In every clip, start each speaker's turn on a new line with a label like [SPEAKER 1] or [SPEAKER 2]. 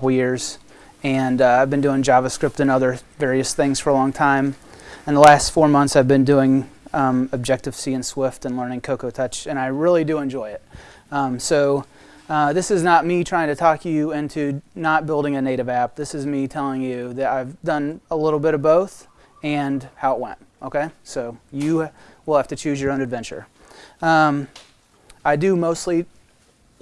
[SPEAKER 1] couple years, and uh, I've been doing JavaScript and other various things for a long time. And the last four months, I've been doing um, Objective-C and Swift and learning Cocoa Touch, and I really do enjoy it. Um, so uh, this is not me trying to talk you into not building a native app. This is me telling you that I've done a little bit of both and how it went. Okay, so you will have to choose your own adventure. Um, I do mostly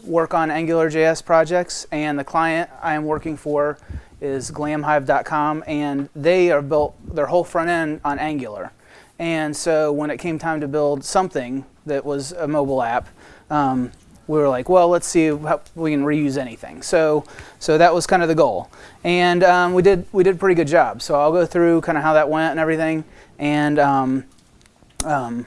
[SPEAKER 1] work on AngularJS projects, and the client I am working for is glamhive.com, and they are built their whole front end on Angular. And so when it came time to build something that was a mobile app, um, we were like, well, let's see how we can reuse anything. So, so that was kind of the goal, and um, we did we did a pretty good job. So I'll go through kind of how that went and everything, and um, um,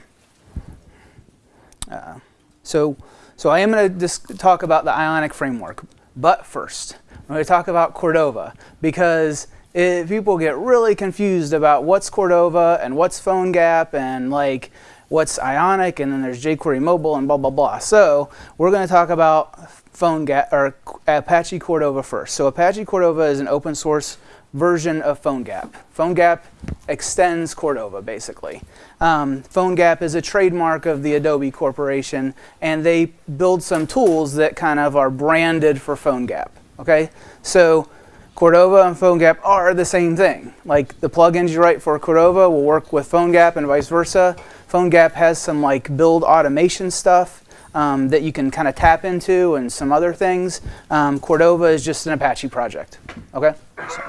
[SPEAKER 1] uh, so so I am going to talk about the Ionic framework, but first I'm going to talk about Cordova because it, people get really confused about what's Cordova and what's PhoneGap and like what's Ionic and then there's jQuery Mobile and blah blah blah. So we're going to talk about PhoneGap or Apache Cordova first. So Apache Cordova is an open source version of PhoneGap. PhoneGap extends Cordova, basically. Um, PhoneGap is a trademark of the Adobe Corporation, and they build some tools that kind of are branded for PhoneGap. Okay, so Cordova and PhoneGap are the same thing. Like the plugins you write for Cordova will work with PhoneGap and vice versa. PhoneGap has some like build automation stuff um, that you can kind of tap into and some other things. Um, Cordova is just an Apache project. Okay. So,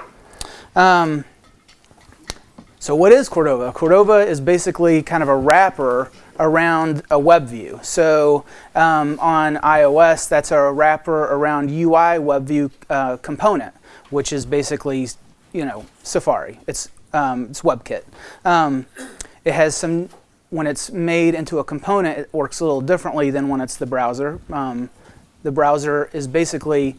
[SPEAKER 1] um, so what is Cordova? Cordova is basically kind of a wrapper around a web view. So um, on iOS, that's a wrapper around UI web view uh, component, which is basically, you know, Safari. It's um, it's WebKit. Um, it has some, when it's made into a component, it works a little differently than when it's the browser. Um, the browser is basically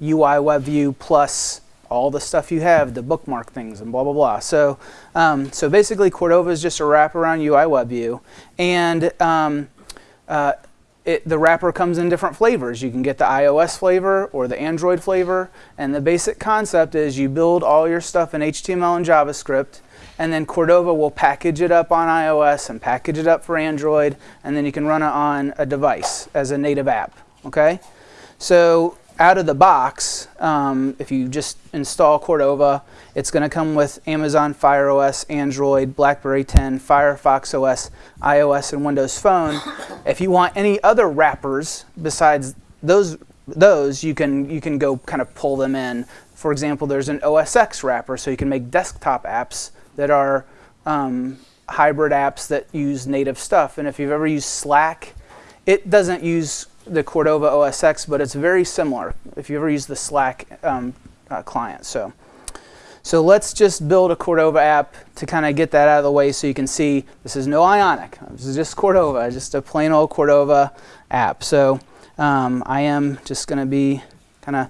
[SPEAKER 1] UI web view plus all the stuff you have, the bookmark things and blah, blah, blah. So, um, so basically Cordova is just a wraparound UI WebView. And um, uh, it, the wrapper comes in different flavors. You can get the iOS flavor or the Android flavor. And the basic concept is you build all your stuff in HTML and JavaScript. And then Cordova will package it up on iOS and package it up for Android. And then you can run it on a device as a native app. Okay? So out of the box, um, if you just install Cordova, it's going to come with Amazon Fire OS, Android, BlackBerry 10, Firefox OS, iOS, and Windows Phone. if you want any other wrappers besides those, those you can you can go kind of pull them in. For example, there's an OS X wrapper, so you can make desktop apps that are um, hybrid apps that use native stuff. And if you've ever used Slack, it doesn't use the Cordova OS X, but it's very similar if you ever use the Slack um, uh, client. So, so let's just build a Cordova app to kind of get that out of the way so you can see this is no Ionic. This is just Cordova, just a plain old Cordova app. So um, I am just going to be kind of,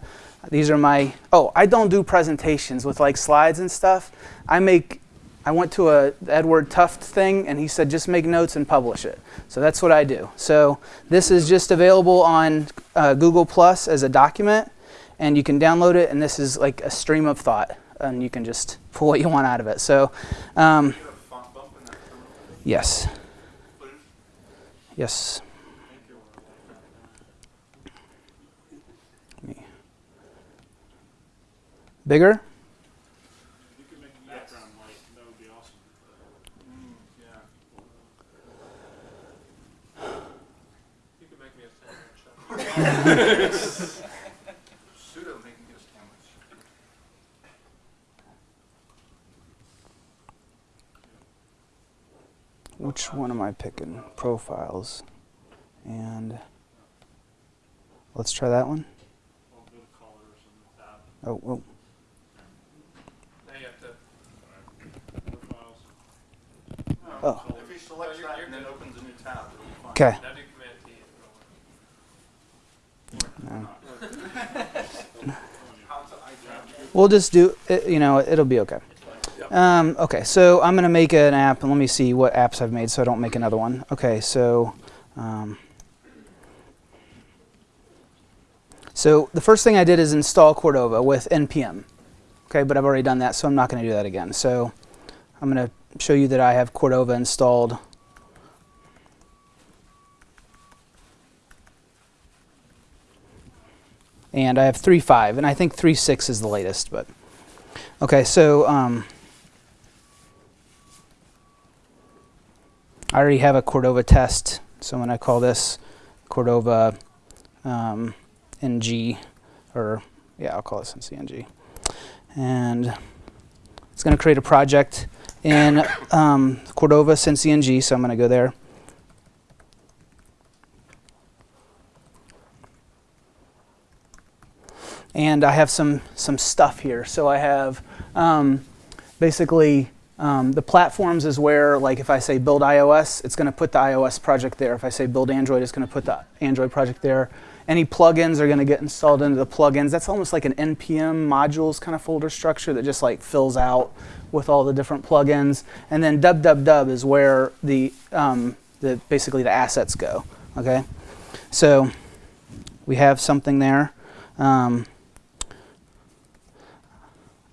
[SPEAKER 1] these are my, oh, I don't do presentations with like slides and stuff. I make I went to a Edward Tufte thing and he said just make notes and publish it. So that's what I do. So this is just available on uh, Google Plus as a document and you can download it and this is like a stream of thought and you can just pull what you want out of it. So um, yes. Yes. Bigger? Which one am I picking? Profiles. And let's try that one. Oh, oh. Oh. If he selects that and then opens a new tab, Okay. We'll just do, it, you know, it'll be okay. Um, okay, so I'm going to make an app, and let me see what apps I've made so I don't make another one. Okay, so um, So the first thing I did is install Cordova with npm. Okay, but I've already done that, so I'm not going to do that again. So I'm going to show you that I have Cordova installed. And I have 3.5, and I think 3.6 is the latest, but okay, so um, I already have a Cordova test, so I'm going to call this Cordova um, ng, or yeah, I'll call this CNG. And it's going to create a project in um, Cordova CNG, so I'm going to go there. And I have some, some stuff here. So I have um, basically um, the platforms is where, like if I say build iOS, it's going to put the iOS project there. If I say build Android, it's going to put the Android project there. Any plugins are going to get installed into the plugins. That's almost like an NPM modules kind of folder structure that just like fills out with all the different plugins. And then www is where the, um, the basically the assets go. Okay, so we have something there. Um,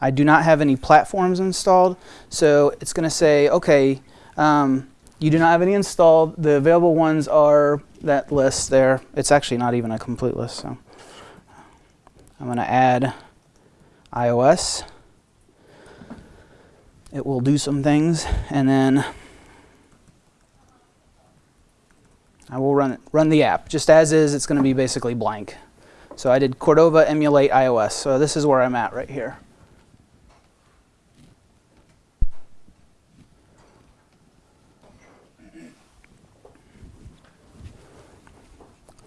[SPEAKER 1] I do not have any platforms installed, so it's going to say, okay, um, you do not have any installed. The available ones are that list there. It's actually not even a complete list, so I'm going to add iOS. It will do some things, and then I will run run the app. Just as is, it's going to be basically blank. So I did Cordova emulate iOS. So this is where I'm at right here.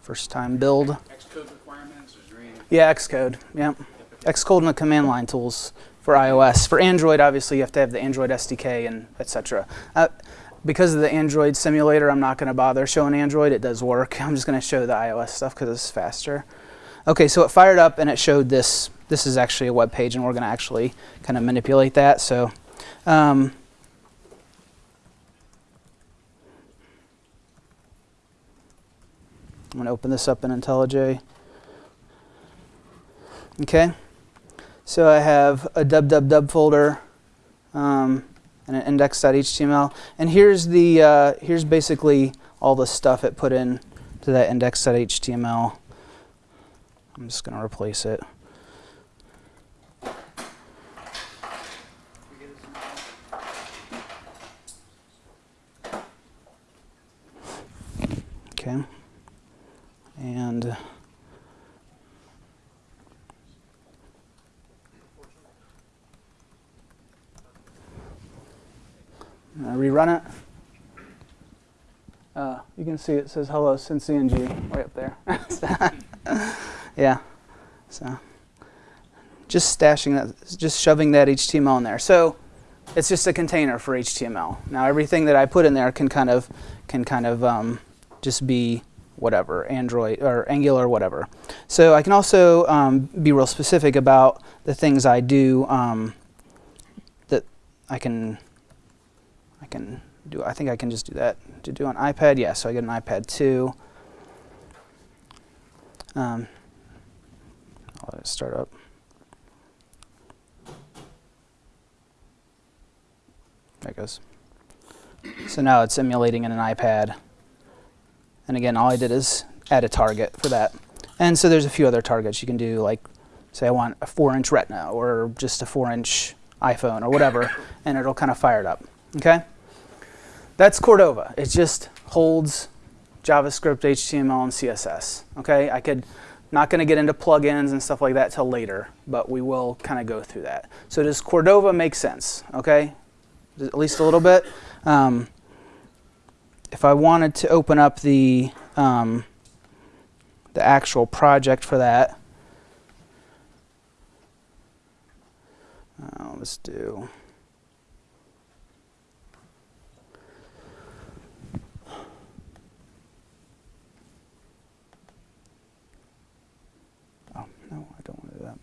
[SPEAKER 1] First time build.
[SPEAKER 2] Xcode requirements?
[SPEAKER 1] Yeah, Xcode. Yep. Xcode and the command line tools for iOS. For Android, obviously, you have to have the Android SDK and etc. Uh, because of the Android simulator, I'm not going to bother showing Android. It does work. I'm just going to show the iOS stuff because it's faster. Okay, so it fired up and it showed this. This is actually a web page, and we're going to actually kind of manipulate that. So. Um, I'm going to open this up in IntelliJ. Okay, so I have a www folder um, and an index.html, and here's the uh, here's basically all the stuff it put in to that index.html. I'm just going to replace it. Okay and rerun it. Uh, you can see it says hello CNG" way up there. yeah, so just stashing that, just shoving that HTML in there. So it's just a container for HTML. Now everything that I put in there can kind of can kind of um, just be whatever, Android or Angular, whatever. So I can also um, be real specific about the things I do um, that I can, I can do. I think I can just do that to do on iPad. Yeah, so I get an iPad 2. Um, I'll let it start up. There it goes. So now it's emulating in an iPad. And again, all I did is add a target for that. And so there's a few other targets you can do, like say I want a four inch retina or just a four inch iPhone or whatever, and it'll kind of fire it up, okay? That's Cordova. It just holds JavaScript, HTML, and CSS, okay? I could, not gonna get into plugins and stuff like that till later, but we will kind of go through that. So does Cordova make sense, okay? At least a little bit. Um, if I wanted to open up the um, the actual project for that, uh, let's do. Oh no, I don't want to do that.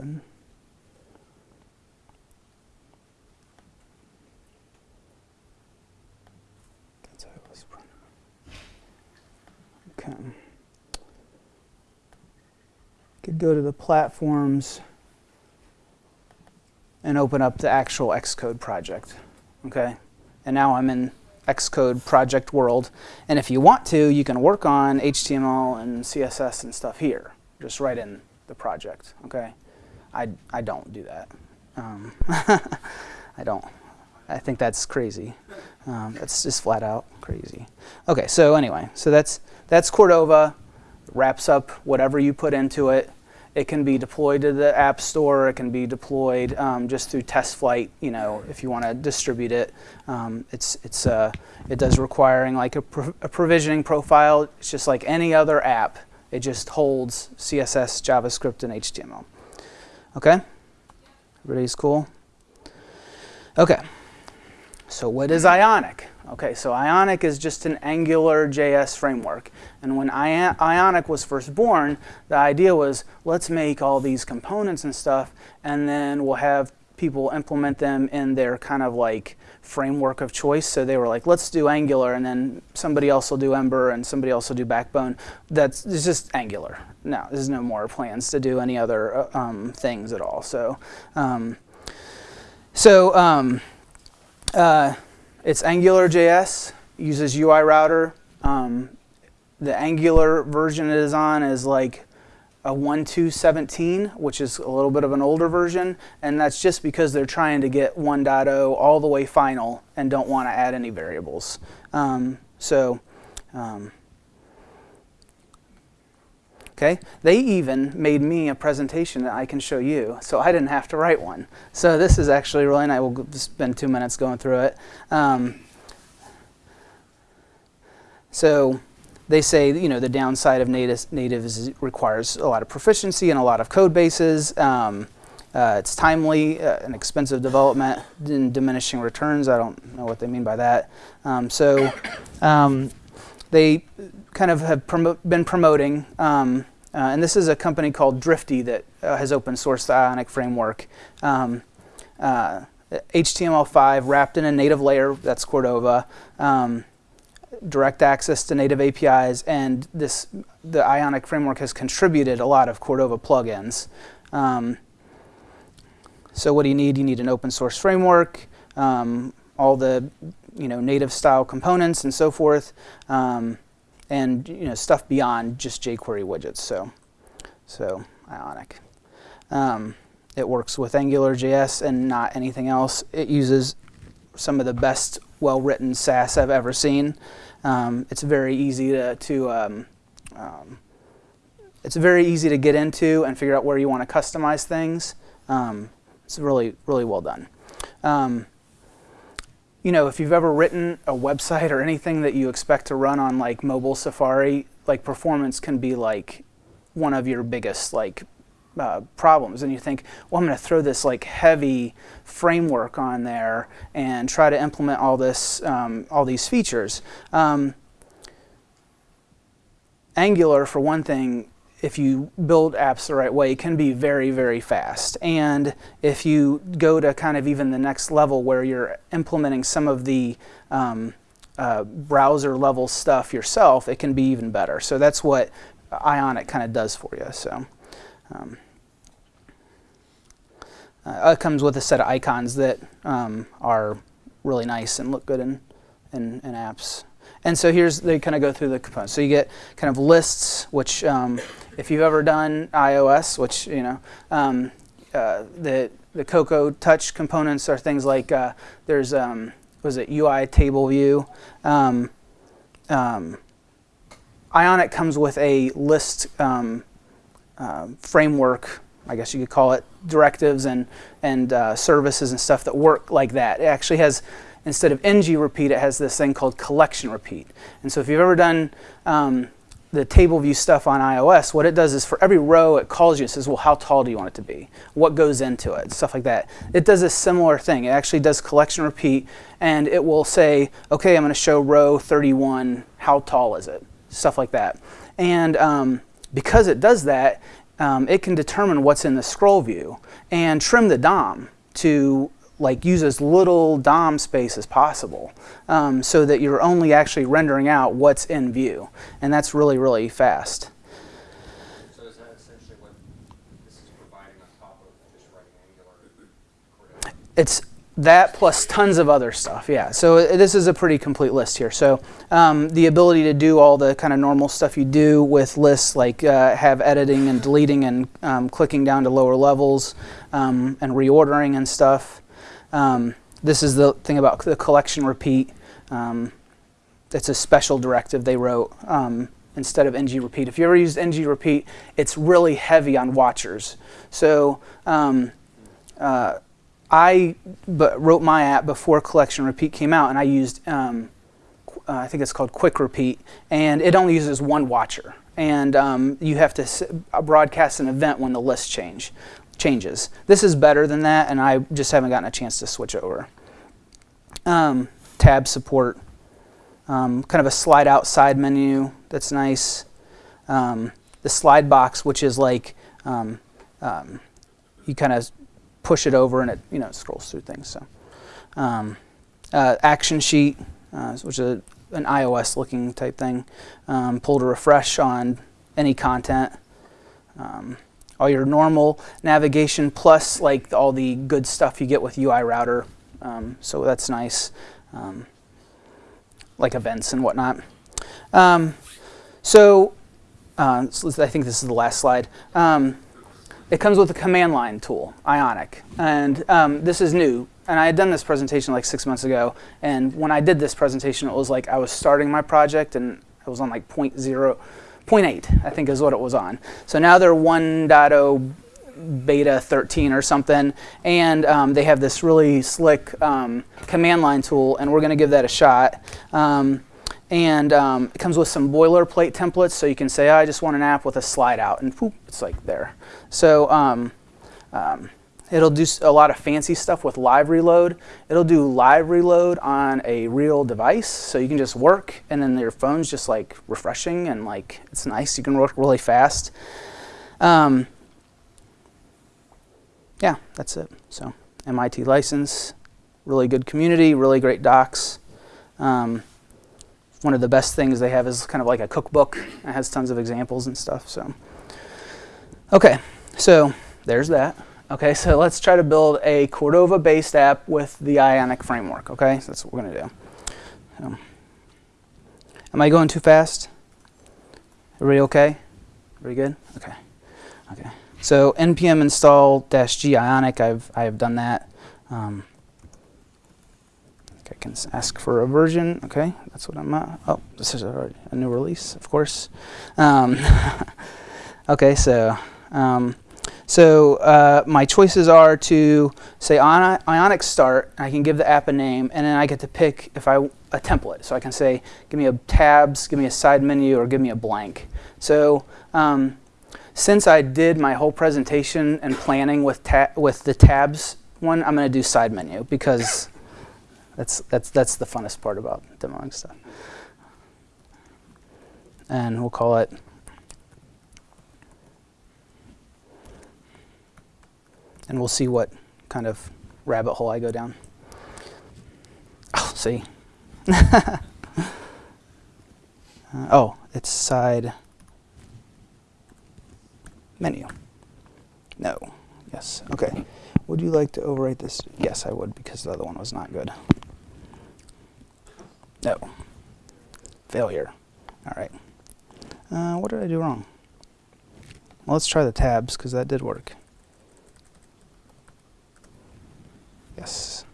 [SPEAKER 1] Open. Okay. Go to the platforms and open up the actual Xcode project. Okay, and now I'm in Xcode project world. And if you want to, you can work on HTML and CSS and stuff here, just right in the project. Okay, I I don't do that. Um, I don't. I think that's crazy. Um, that's just flat out crazy. Okay, so anyway, so that's that's Cordova. Wraps up whatever you put into it. It can be deployed to the App Store. It can be deployed um, just through test flight, You know, if you want to distribute it, um, it's it's uh, it does requiring like a, pro a provisioning profile. It's just like any other app. It just holds CSS, JavaScript, and HTML. Okay, everybody's cool. Okay, so what is Ionic? Okay, so Ionic is just an Angular JS framework. And when Ionic was first born, the idea was let's make all these components and stuff, and then we'll have people implement them in their kind of like framework of choice. So they were like, let's do Angular, and then somebody else will do Ember, and somebody else will do Backbone. That's it's just Angular. No, there's no more plans to do any other uh, um, things at all. So, um, so um, uh, it's AngularJS, uses UI router. Um, the Angular version it is on is like a 1.2.17, which is a little bit of an older version, and that's just because they're trying to get 1.0 all the way final and don't want to add any variables. Um, so, um, okay, they even made me a presentation that I can show you, so I didn't have to write one. So this is actually really nice. We'll spend two minutes going through it. Um, so they say you know the downside of native, native is it requires a lot of proficiency and a lot of code bases. Um, uh, it's timely uh, and expensive development and diminishing returns. I don't know what they mean by that. Um, so um, they kind of have been promoting, um, uh, and this is a company called Drifty that uh, has open sourced the Ionic framework. HTML5 um, uh, wrapped in a native layer, that's Cordova. Um, direct access to native APIs, and this the Ionic framework has contributed a lot of Cordova plugins. Um, so what do you need? You need an open source framework, um, all the you know native style components and so forth, um, and you know stuff beyond just jQuery widgets. So, so Ionic. Um, it works with AngularJS and not anything else. It uses some of the best well-written Sass I've ever seen. Um, it's very easy to, to um, um, it's very easy to get into and figure out where you want to customize things. Um, it's really, really well done. You know, if you've ever written a website or anything that you expect to run on like mobile Safari, like performance can be like one of your biggest like uh, problems and you think, well, I'm going to throw this like heavy framework on there and try to implement all this, um, all these features. Um, Angular, for one thing, if you build apps the right way, can be very, very fast. And if you go to kind of even the next level where you're implementing some of the um, uh, browser level stuff yourself, it can be even better. So that's what Ionic kind of does for you. So. Um, uh, it comes with a set of icons that um, are really nice and look good in, in, in, apps. And so here's, they kind of go through the components. So you get kind of lists, which um, if you've ever done iOS, which, you know, um, uh, the, the Cocoa Touch components are things like, uh, there's, um, was it UI table view? Um, um, Ionic comes with a list um, uh, framework I guess you could call it directives and, and uh, services and stuff that work like that. It actually has, instead of ng repeat, it has this thing called collection repeat. And so if you've ever done um, the table view stuff on iOS, what it does is for every row it calls you and says, well, how tall do you want it to be? What goes into it? Stuff like that. It does a similar thing. It actually does collection repeat and it will say, okay, I'm going to show row 31, how tall is it? Stuff like that. And um, because it does that, um, it can determine what's in the scroll view and trim the DOM to like use as little DOM space as possible um, so that you're only actually rendering out what's in view. And that's really, really fast.
[SPEAKER 3] So is that essentially what this is providing on top of just writing Angular?
[SPEAKER 1] It's that plus tons of other stuff, yeah. So uh, this is a pretty complete list here. So um, the ability to do all the kind of normal stuff you do with lists, like uh, have editing and deleting and um, clicking down to lower levels um, and reordering and stuff. Um, this is the thing about the collection repeat. Um, it's a special directive they wrote um, instead of ng repeat. If you ever used ng repeat, it's really heavy on watchers. So um, uh, I wrote my app before collection repeat came out, and I used um, uh, I think it's called quick repeat, and it only uses one watcher, and um, you have to s- broadcast an event when the list change changes. This is better than that, and I just haven't gotten a chance to switch over. Um, tab support, um, kind of a slide out side menu that's nice. Um, the slide box, which is like um, um, you kind of push it over and it you know scrolls through things. So um, uh, action sheet, uh, which is an iOS looking type thing. Pull to refresh on any content. All your normal navigation plus like all the good stuff you get with UI router. Um, so that's nice, um, like events and whatnot. Um, so, uh, so I think this is the last slide. Um, it comes with a command line tool, Ionic, and um, this is new. And I had done this presentation like six months ago, and when I did this presentation, it was like I was starting my project, and I was on like point zero, 0.8, I think is what it was on. So now they're 1.0 beta 13 or something, and um, they have this really slick um, command line tool, and we're going to give that a shot. Um, and um, it comes with some boilerplate templates, so you can say, oh, I just want an app with a slide out, and whoop, it's like there. So um, um, it'll do a lot of fancy stuff with live reload. It'll do live reload on a real device, so you can just work, and then your phone's just like refreshing and like it's nice. You can work really fast. Um, yeah, that's it. So MIT license, really good community, really great docs. Um, one of the best things they have is kind of like a cookbook. It has tons of examples and stuff. So, okay, so there's that. Okay, so let's try to build a Cordova-based app with the Ionic framework. Okay, so that's what we're gonna do. So, am I going too fast? Everybody okay? Everybody good? Okay. Okay. So npm install dash g ionic. I've I have done that. Um, I can ask for a version. Okay, that's what I'm at. Oh, this is already a new release, of course. Um, okay, so um, so uh, my choices are to say Ioni- Ionic start. I can give the app a name, and then I get to pick if I a template. So I can say, give me a tabs, give me a side menu, or give me a blank. So um, since I did my whole presentation and planning with with the tabs one, I'm going to do side menu because that's that's that's the funnest part about demoing stuff. And we'll call it and we'll see what kind of rabbit hole I go down. Oh, see. Uh, oh, it's side menu. No. Yes. Okay. Would you like to overwrite this? Yes, I would because the other one was not good. No. Failure. All right. Uh, what did I do wrong? Well, let's try the tabs because that did work. Yes.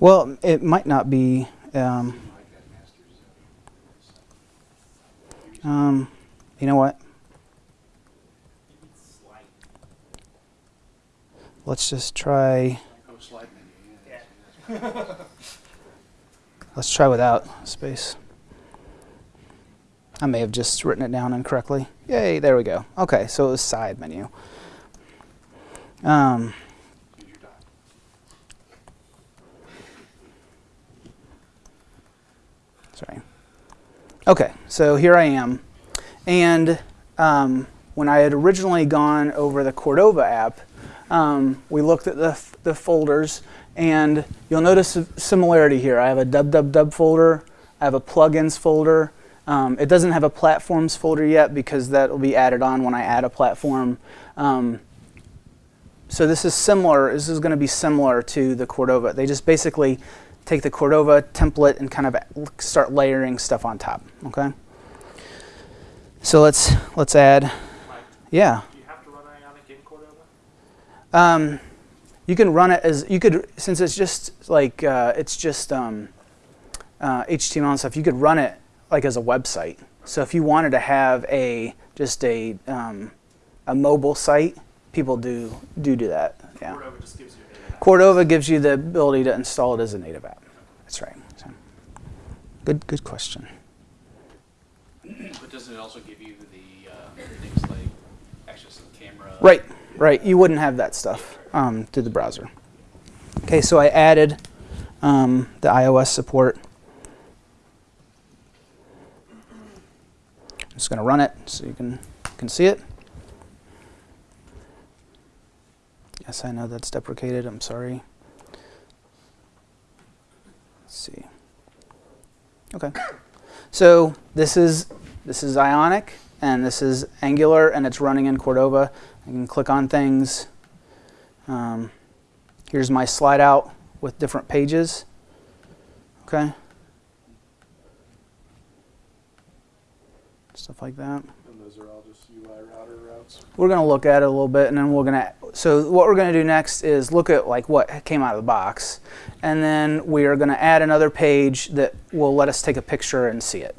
[SPEAKER 1] Well, it might not be. Um, um, you know what? Let's just try. Let's try without space. I may have just written it down incorrectly. Yay, there we go. Okay, so it was side menu. Um. Sorry. Okay, so here I am. And um, when I had originally gone over the Cordova app, um, we looked at the, the folders, and you'll notice a similarity here. I have a www folder, I have a plugins folder, Um, it doesn't have a platforms folder yet because that will be added on when I add a platform. Um, so this is similar, this is going to be similar to the Cordova. They just basically take the Cordova template and kind of start layering stuff on top, okay? So let's, let's add, yeah.
[SPEAKER 3] do you have to run Ionic in Cordova?
[SPEAKER 1] Um, you can run it as you could since it's just like uh, it's just um, uh, HTML and stuff. You could run it like as a website. So if you wanted to have a just a um, a mobile site, people do do do that. Yeah.
[SPEAKER 3] Cordova just gives you.
[SPEAKER 1] Cordova gives you the ability to install it as a native app. That's right. So, good good question.
[SPEAKER 2] But doesn't it also give you the uh, things like access to the camera?
[SPEAKER 1] Right, right. You wouldn't have that stuff um, through the browser. Okay, so I added um, the iOS support. I'm just going to run it so you can can see it. Yes, I know that's deprecated. I'm sorry. Let's see. Okay. So this is this is Ionic and this is Angular and it's running in Cordova. I can click on things. Um, here's my slide out with different pages. Okay. Stuff like that.
[SPEAKER 4] And those are all just UI router routes.
[SPEAKER 1] We're going to look at it a little bit and then we're going to so what we're going to do next is look at like what came out of the box and then we are going to add another page that will let us take a picture and see it.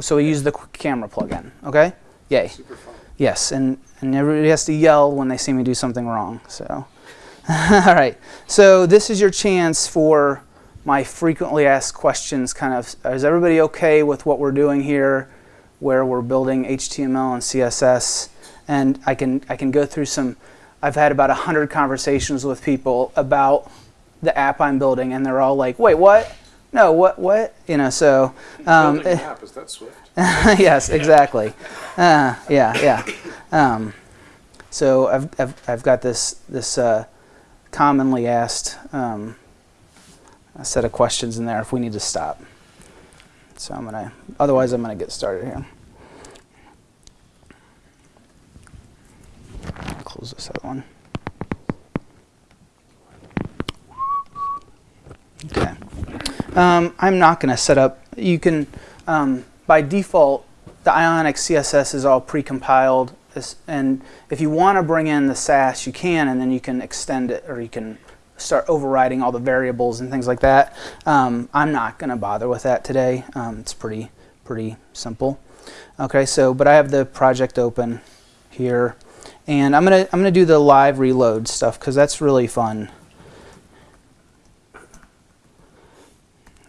[SPEAKER 1] So we use the camera plugin, okay? Yay.
[SPEAKER 4] Super fun.
[SPEAKER 1] Yes, and, and everybody has to yell when they see me do something wrong. So, all right. So this is your chance for my frequently asked questions. Kind of, is everybody okay with what we're doing here, where we're building HTML and CSS? And I can I can go through some. I've had about hundred conversations with people about the app I'm building, and they're all like, "Wait, what? No, what? What? You know?" So. Um,
[SPEAKER 4] Building an app, is that Swift?
[SPEAKER 1] yes, exactly. Uh, yeah, yeah. Um, so I've, I've, I've got this this uh, commonly asked um, a set of questions in there if we need to stop. So I'm gonna. Otherwise, I'm gonna get started here. Close this other one. Okay. Um, I'm not going to set up. You can, um, by default, the Ionic CSS is all pre-compiled, and if you want to bring in the Sass, you can, and then you can extend it, or you can start overriding all the variables and things like that. Um, I'm not going to bother with that today. Um, it's pretty pretty simple. Okay, so but I have the project open here, and I'm gonna I'm gonna do the live reload stuff because that's really fun.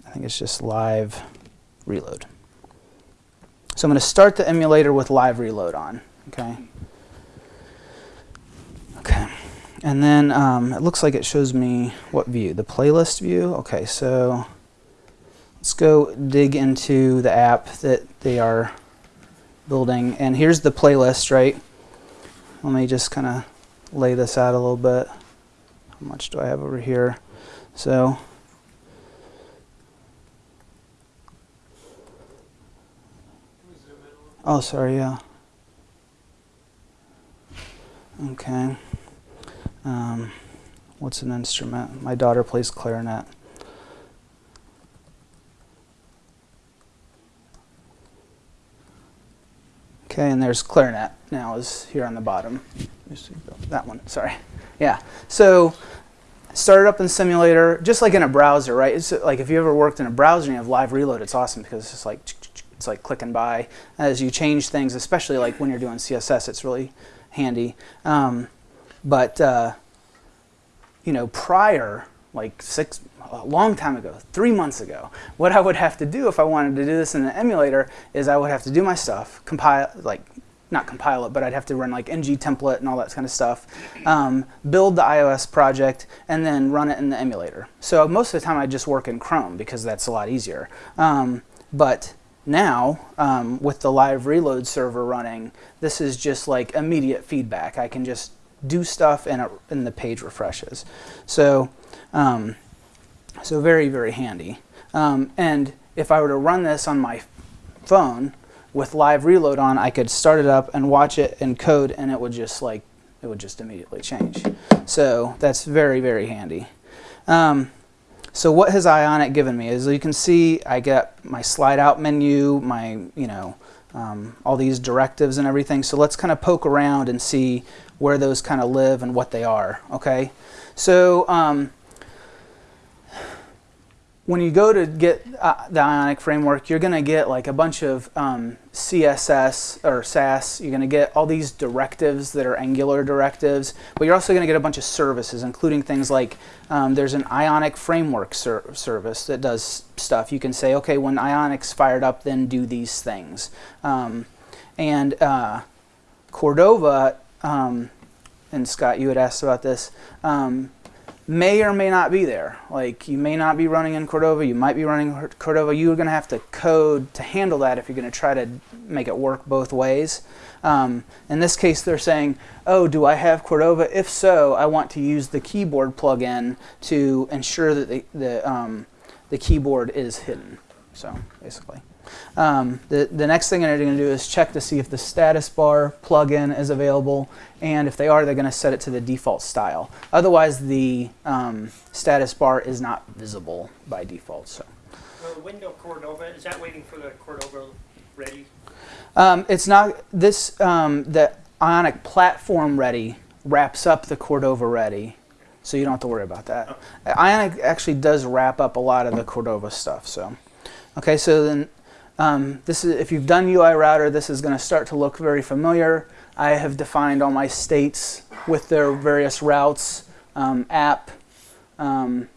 [SPEAKER 1] I think it's just live reload. So I'm going to start the emulator with live reload on. Okay. Okay. And then um, it looks like it shows me what view? The playlist view? Okay, so let's go dig into the app that they are building. And here's the playlist, right? Let me just kind of lay this out a little bit. How much do I have over here? So Oh, sorry, yeah. Okay. Um, what's an instrument? My daughter plays clarinet. Okay, and there's clarinet now is here on the bottom. That one, sorry. Yeah. So start up in simulator, just like in a browser, right? It's like if you ever worked in a browser and you have live reload, it's awesome because it's like it's like clicking by as you change things, especially like when you're doing CSS. It's really handy. Um, but uh, you know, prior, like six, a long time ago, three months ago, what I would have to do if I wanted to do this in an emulator is I would have to do my stuff, compile, like not compile it, but I'd have to run like ng template and all that kind of stuff, um, build the iOS project, and then run it in the emulator. So most of the time I just work in Chrome because that's a lot easier. Um, but now, um, with the live reload server running, this is just like immediate feedback. I can just do stuff and, it, and the page refreshes. So, um, so very, very handy. Um, and if I were to run this on my phone with live reload on, I could start it up and watch it in code, and it would just like it would just immediately change. So that's very very handy. Um, so what has Ionic given me? As you can see, I get my slide out menu, my you know um, all these directives and everything. So let's kind of poke around and see where those kind of live and what they are. Okay, so um, when you go to get uh, the Ionic framework, you're going to get like a bunch of um, CSS or Sass. You're going to get all these directives that are Angular directives, but you're also going to get a bunch of services, including things like um, there's an Ionic framework ser service that does stuff. You can say, okay, when Ionic's fired up, then do these things. Um, and uh, Cordova, um, and Scott, you had asked about this um, may or may not be there. Like you may not be running in Cordova, you might be running Cordova. You're going to have to code to handle that if you're going to try to make it work both ways. Um, in this case, they're saying, oh, do I have Cordova? If so, I want to use the keyboard plugin to ensure that the, the, um, the keyboard is hidden. So basically. Um, the, the next thing they're going to do is check to see if the status bar plugin is available, and if they are, they're going to set it to the default style. Otherwise, the um, status bar is not visible by default. So.
[SPEAKER 5] The window Cordova, is that waiting for the Cordova ready?
[SPEAKER 1] Um, it's not this. Um, the Ionic platform ready wraps up the Cordova ready, so you don't have to worry about that. Ionic actually does wrap up a lot of the Cordova stuff. So, okay, so then um, this is if you've done UI router, this is going to start to look very familiar. I have defined all my states with their various routes, um, app, um,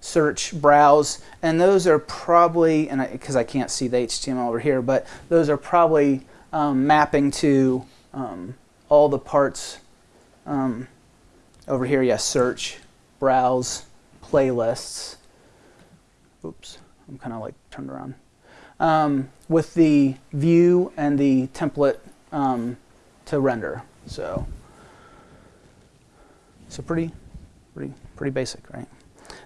[SPEAKER 1] search, browse, and those are probably, and because I, I, can't see the HTML over here, but those are probably um, mapping to um, all the parts um, over here. Yes, search, browse, playlists. Oops, I'm kind of like turned around. Um, with the view and the template um, to render. So, so pretty, pretty, pretty basic, right?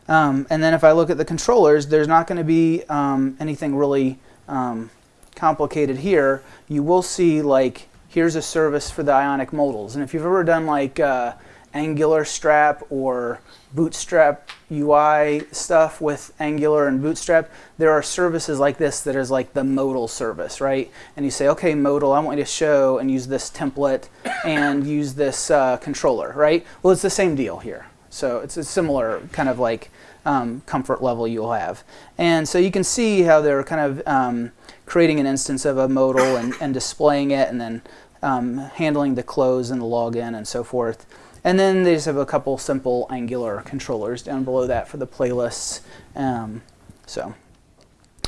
[SPEAKER 1] Um, and then if I look at the controllers, there's not going to be um, anything really um, complicated here. You will see like here's a service for the Ionic modals, and if you've ever done like uh, Angular Strap or Bootstrap UI stuff with Angular and Bootstrap, there are services like this that is like the modal service, right? And you say, okay, modal, I want you to show and use this template and use this uh, controller, right? Well, it's the same deal here. So it's a similar kind of like um, comfort level you'll have. And so you can see how they're kind of um, creating an instance of a modal and, and displaying it and then um, handling the close and the login and so forth. And then they just have a couple simple Angular controllers down below that for the playlists. Um, so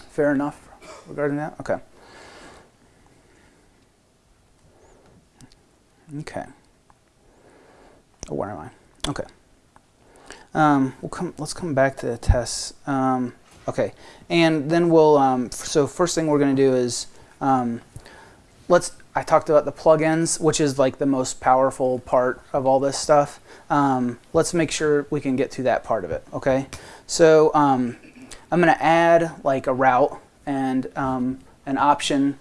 [SPEAKER 1] fair enough regarding that? Okay. Okay. Oh, where am I? Okay. Um, we'll come. Let's come back to the tests. Um, okay, and then we'll. Um, so first thing we're going to do is um, let's I talked about the plugins, which is like the most powerful part of all this stuff. Um, let's make sure we can get to that part of it, okay? So um, I'm going to add like a route and um, an option.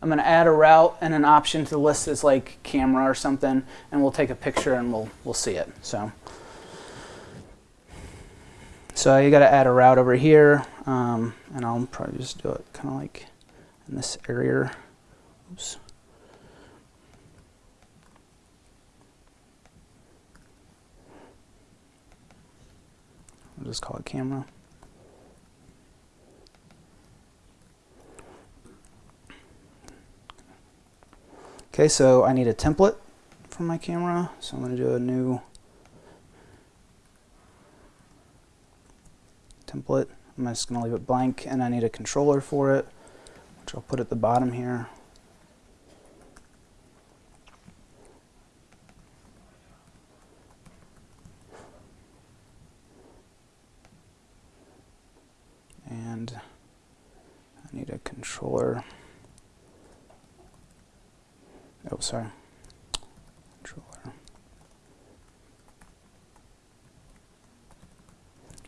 [SPEAKER 1] I'm going to add a route and an option to the list that's like camera or something, and we'll take a picture and we'll, we'll see it. So. So you got to add a route over here, um, and I'll probably just do it kind of like in this area. Oops. I'll just call it camera. Okay, so I need a template for my camera, so I'm going to do a new template. I'm just going to leave it blank and I need a controller for it, which I'll put at the bottom here. And I need a controller. Oh, sorry. Controller.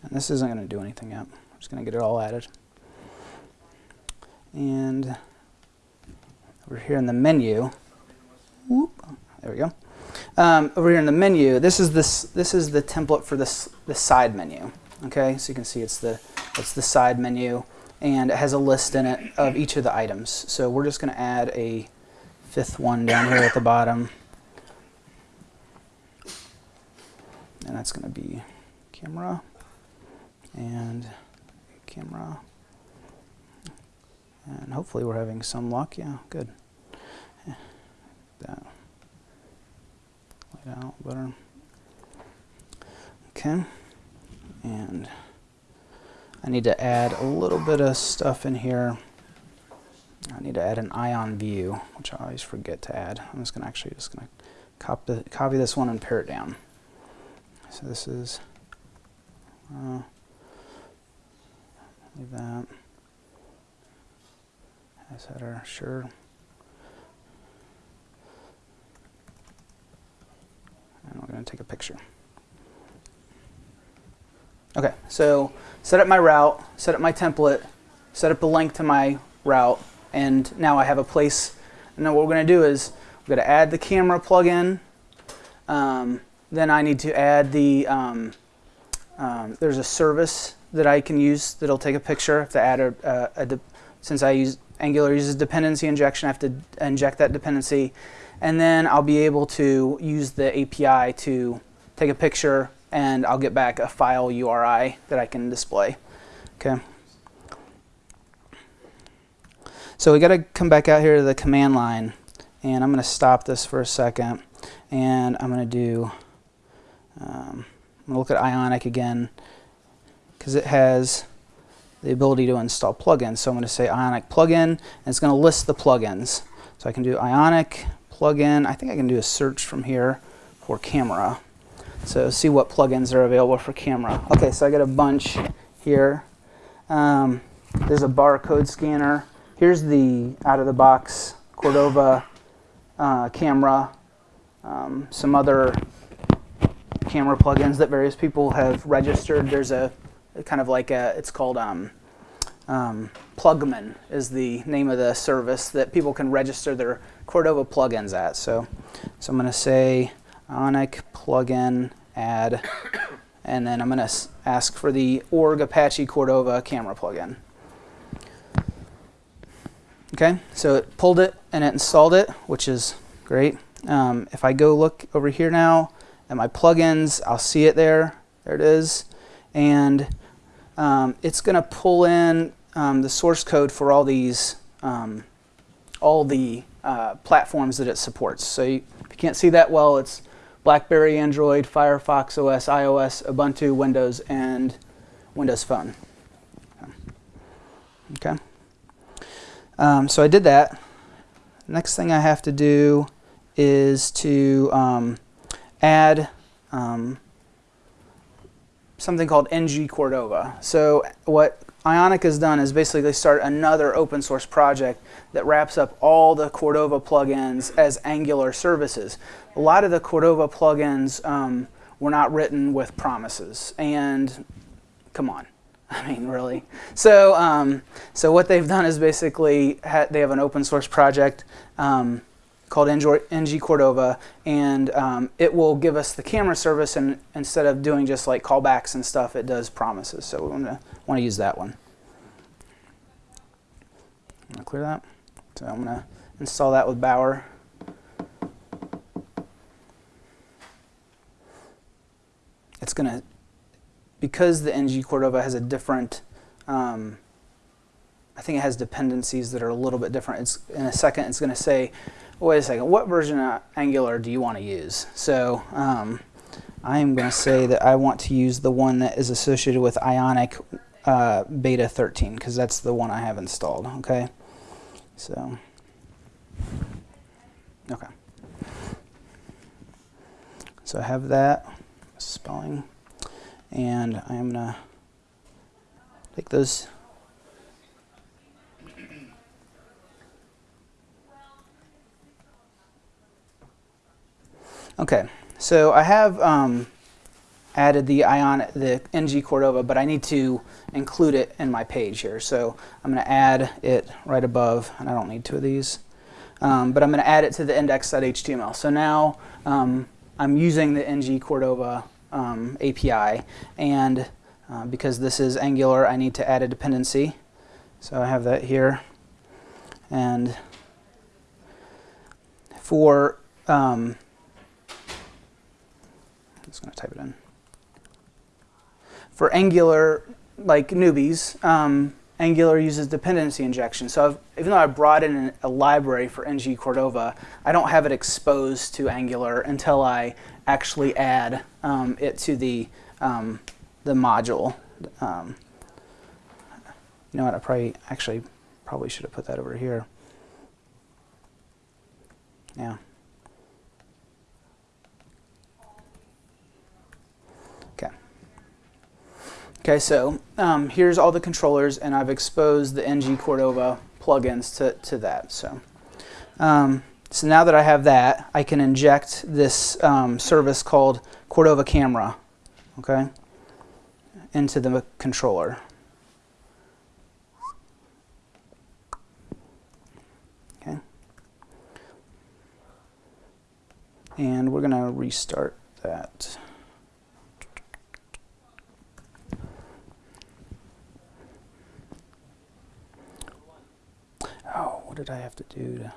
[SPEAKER 1] And this isn't going to do anything yet. Just going to get it all added. And over here in the menu, whoop, there we go. Um, over here in the menu, this is this this is the template for this the side menu. Okay, so you can see it's the it's the side menu, and it has a list in it of each of the items. So we're just going to add a fifth one down here at the bottom, and that's going to be camera and camera. And hopefully we're having some luck. Yeah, good. That laid out better. Okay. And I need to add a little bit of stuff in here. I need to add an ion view, which I always forget to add. I'm just gonna actually just gonna copy copy this one and pare it down. So this is uh, leave that as header, sure. And we're going to take a picture. Okay, so set up my route, set up my template, set up the link to my route, and now I have a place. And then what we're going to do is we're going to add the camera plugin. Um, then I need to add the, um, um, there's a service that I can use that'll take a picture. To add a, a, since I use Angular uses dependency injection, I have to inject that dependency. And then I'll be able to use the API to take a picture and I'll get back a file URI that I can display. Okay. So we got to come back out here to the command line and I'm going to stop this for a second and I'm going to do, um, I'm going to look at Ionic again because it has the ability to install plugins. So I'm going to say Ionic plugin, and it's going to list the plugins. So I can do Ionic plugin. I think I can do a search from here for camera. So see what plugins are available for camera. Okay, so I got a bunch here. Um, there's a barcode scanner. Here's the out-of-the-box Cordova uh, camera. Um, some other camera plugins that various people have registered. There's a kind of like a, it's called um, um, Plugman is the name of the service that people can register their Cordova plugins at. So, so I'm going to say Ionic plugin add, and then I'm going to ask for the org Apache Cordova camera plugin. Okay, so it pulled it and it installed it, which is great. Um, if I go look over here now at my plugins, I'll see it there. There it is. And um, it's going to pull in um, the source code for all these, um, all the uh, platforms that it supports. So you, if you can't see that well, it's BlackBerry, Android, Firefox OS, iOS, Ubuntu, Windows, and Windows Phone. Okay. Um, so I did that. Next thing I have to do is to um, add um, something called NG Cordova. So what Ionic has done is basically start another open source project that wraps up all the Cordova plugins as Angular services. A lot of the Cordova plugins um, were not written with promises, and come on. I mean, really. So, um, so what they've done is basically they have an open source project um, called NG Cordova, and um, it will give us the camera service, and instead of doing just like callbacks and stuff, it does promises. So we want to want to use that one. I'm gonna clear that. So I'm gonna install that with Bower. It's gonna because the NG Cordova has a different, um, I think it has dependencies that are a little bit different. It's, in a second, it's going to say, wait a second, what version of Angular do you want to use? So um, I'm going to say that I want to use the one that is associated with Ionic uh, Beta 13 because that's the one I have installed. Okay, so okay, so I have that spelling and I'm going to take those Okay, so I have um, added the Ion, the NG Cordova, but I need to include it in my page here. So I'm going to add it right above, and I don't need two of these. Um, but I'm going to add it to the index.html. So now um, I'm using the NG Cordova um, API, and uh, because this is Angular, I need to add a dependency. So I have that here, and for um, just going to type it in. For Angular, like newbies, um, Angular uses dependency injection. So I've, even though I brought in a library for ng Cordova, I don't have it exposed to Angular until I actually add um, it to the um, the module. Um, you know what? I probably actually probably should have put that over here. Yeah. Okay, so um, here's all the controllers, and I've exposed the NG Cordova plugins to, to that. So, um, so now that I have that, I can inject this um, service called Cordova Camera, okay, into the controller. Okay. And we're going to restart that. Oh, what did I have to do to?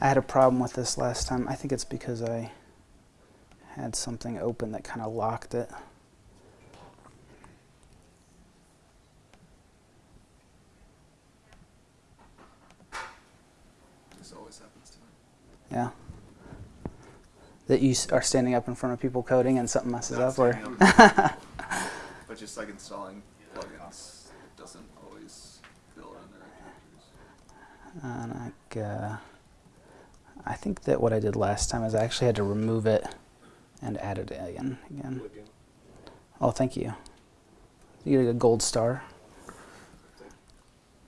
[SPEAKER 1] I had a problem with this last time. I think it's because I had something open that kind of locked it.
[SPEAKER 4] This always happens to me.
[SPEAKER 1] Yeah. That you are standing up in front of people coding and something messes
[SPEAKER 4] Not
[SPEAKER 1] up, or
[SPEAKER 4] up, but just like installing plugins doesn't always fill in the right characters.
[SPEAKER 1] and I, uh, I think that what I did last time is I actually had to remove it and add it. Again. Again. Oh, thank you. You get a gold star.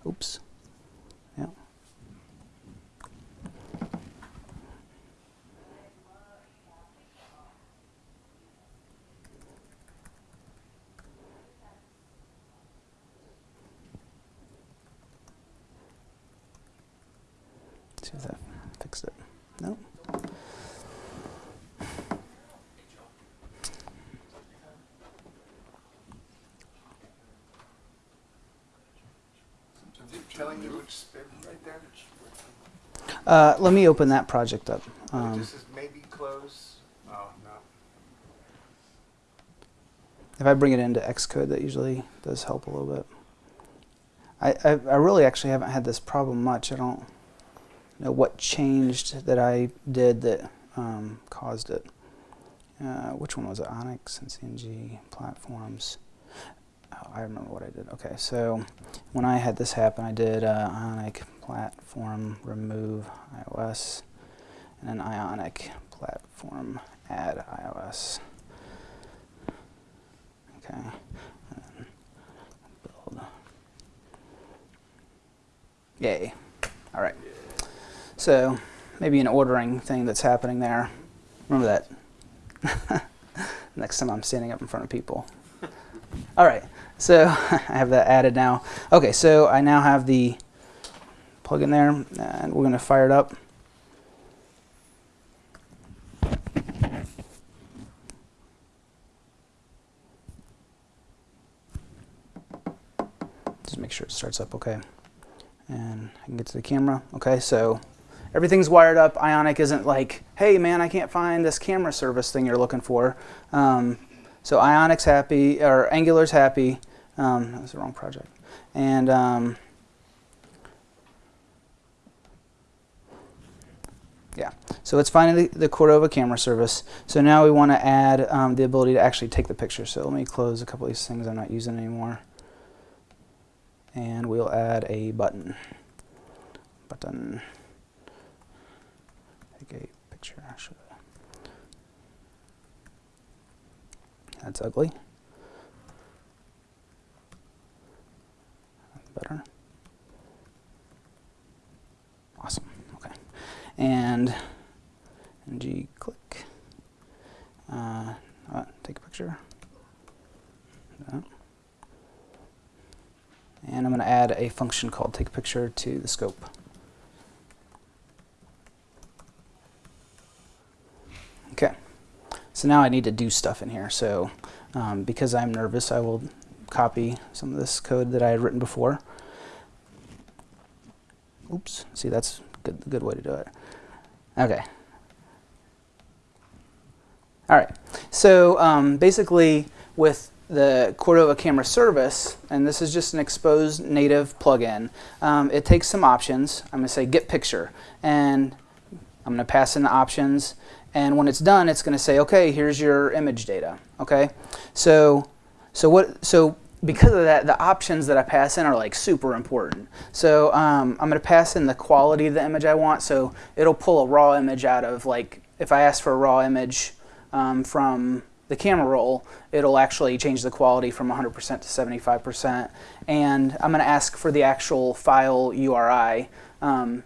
[SPEAKER 1] Oops. Yeah. See if that fixed it. No.
[SPEAKER 6] telling you which spin right there?
[SPEAKER 1] Uh, let me open that project up. Um,
[SPEAKER 6] just says maybe close. Oh, no.
[SPEAKER 1] If I bring it into Xcode, that usually does help a little bit. I, I, I really actually haven't had this problem much. I don't know what changed that I did that um, caused it. Uh, which one was it? Onyx and CNG platforms. Oh, I remember what I did. Okay, so when I had this happen, I did uh, Ionic platform remove iOS and then Ionic platform add iOS. Okay. Build. Yay. All right. So maybe an ordering thing that's happening there. Remember that. Next time I'm standing up in front of people. All right. So I have that added now. Okay. So I now have the plug in there, and we're going to fire it up. Just make sure it starts up okay. And I can get to the camera. Okay, so everything's wired up. Ionic isn't like, hey man, I can't find this camera service thing you're looking for. Um, so Ionic's happy, or Angular's happy. Um, that was the wrong project. And um, yeah, so it's finding the, the Cordova camera service. So now we want to add um, the ability to actually take the picture. So let me close a couple of these things I'm not using anymore and we'll add a button. Button. Take a picture. I- That's ugly. Better. Awesome. Okay. And ng click. Uh, uh, take a picture. And I'm going to add a function called take picture to the scope. Okay. So now I need to do stuff in here. So um, because I'm nervous, I will copy some of this code that I had written before. Oops. See, that's good, good way to do it. Okay. All right. So um, basically, with the Cordova camera service, and this is just an exposed native plugin, um, it takes some options. I'm going to say get picture, and I'm going to pass in the options. And when it's done, it's going to say, okay, here's your image data. Okay, so so what so because of that, the options that I pass in are like super important. So um, I'm going to pass in the quality of the image I want. So it'll pull a raw image out of like if I ask for a raw image um, from the camera roll, it'll actually change the quality from 100% to 75%. And I'm going to ask for the actual file URI. Um,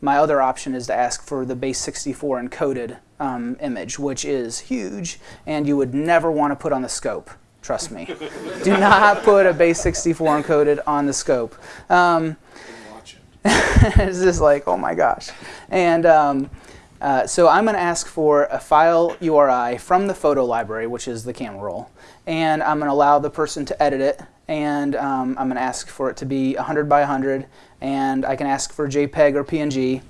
[SPEAKER 1] my other option is to ask for the base 64 encoded um, image, which is huge, and you would never want to put on the scope. Trust me. Do not put a base 64 encoded on the scope. Um, it's just like, oh my gosh. And um, uh, so I'm going to ask for a file URI from the photo library, which is the camera roll. And I'm going to allow the person to edit it. And um, I'm going to ask for it to be 100 by 100. And I can ask for JPEG or PNG.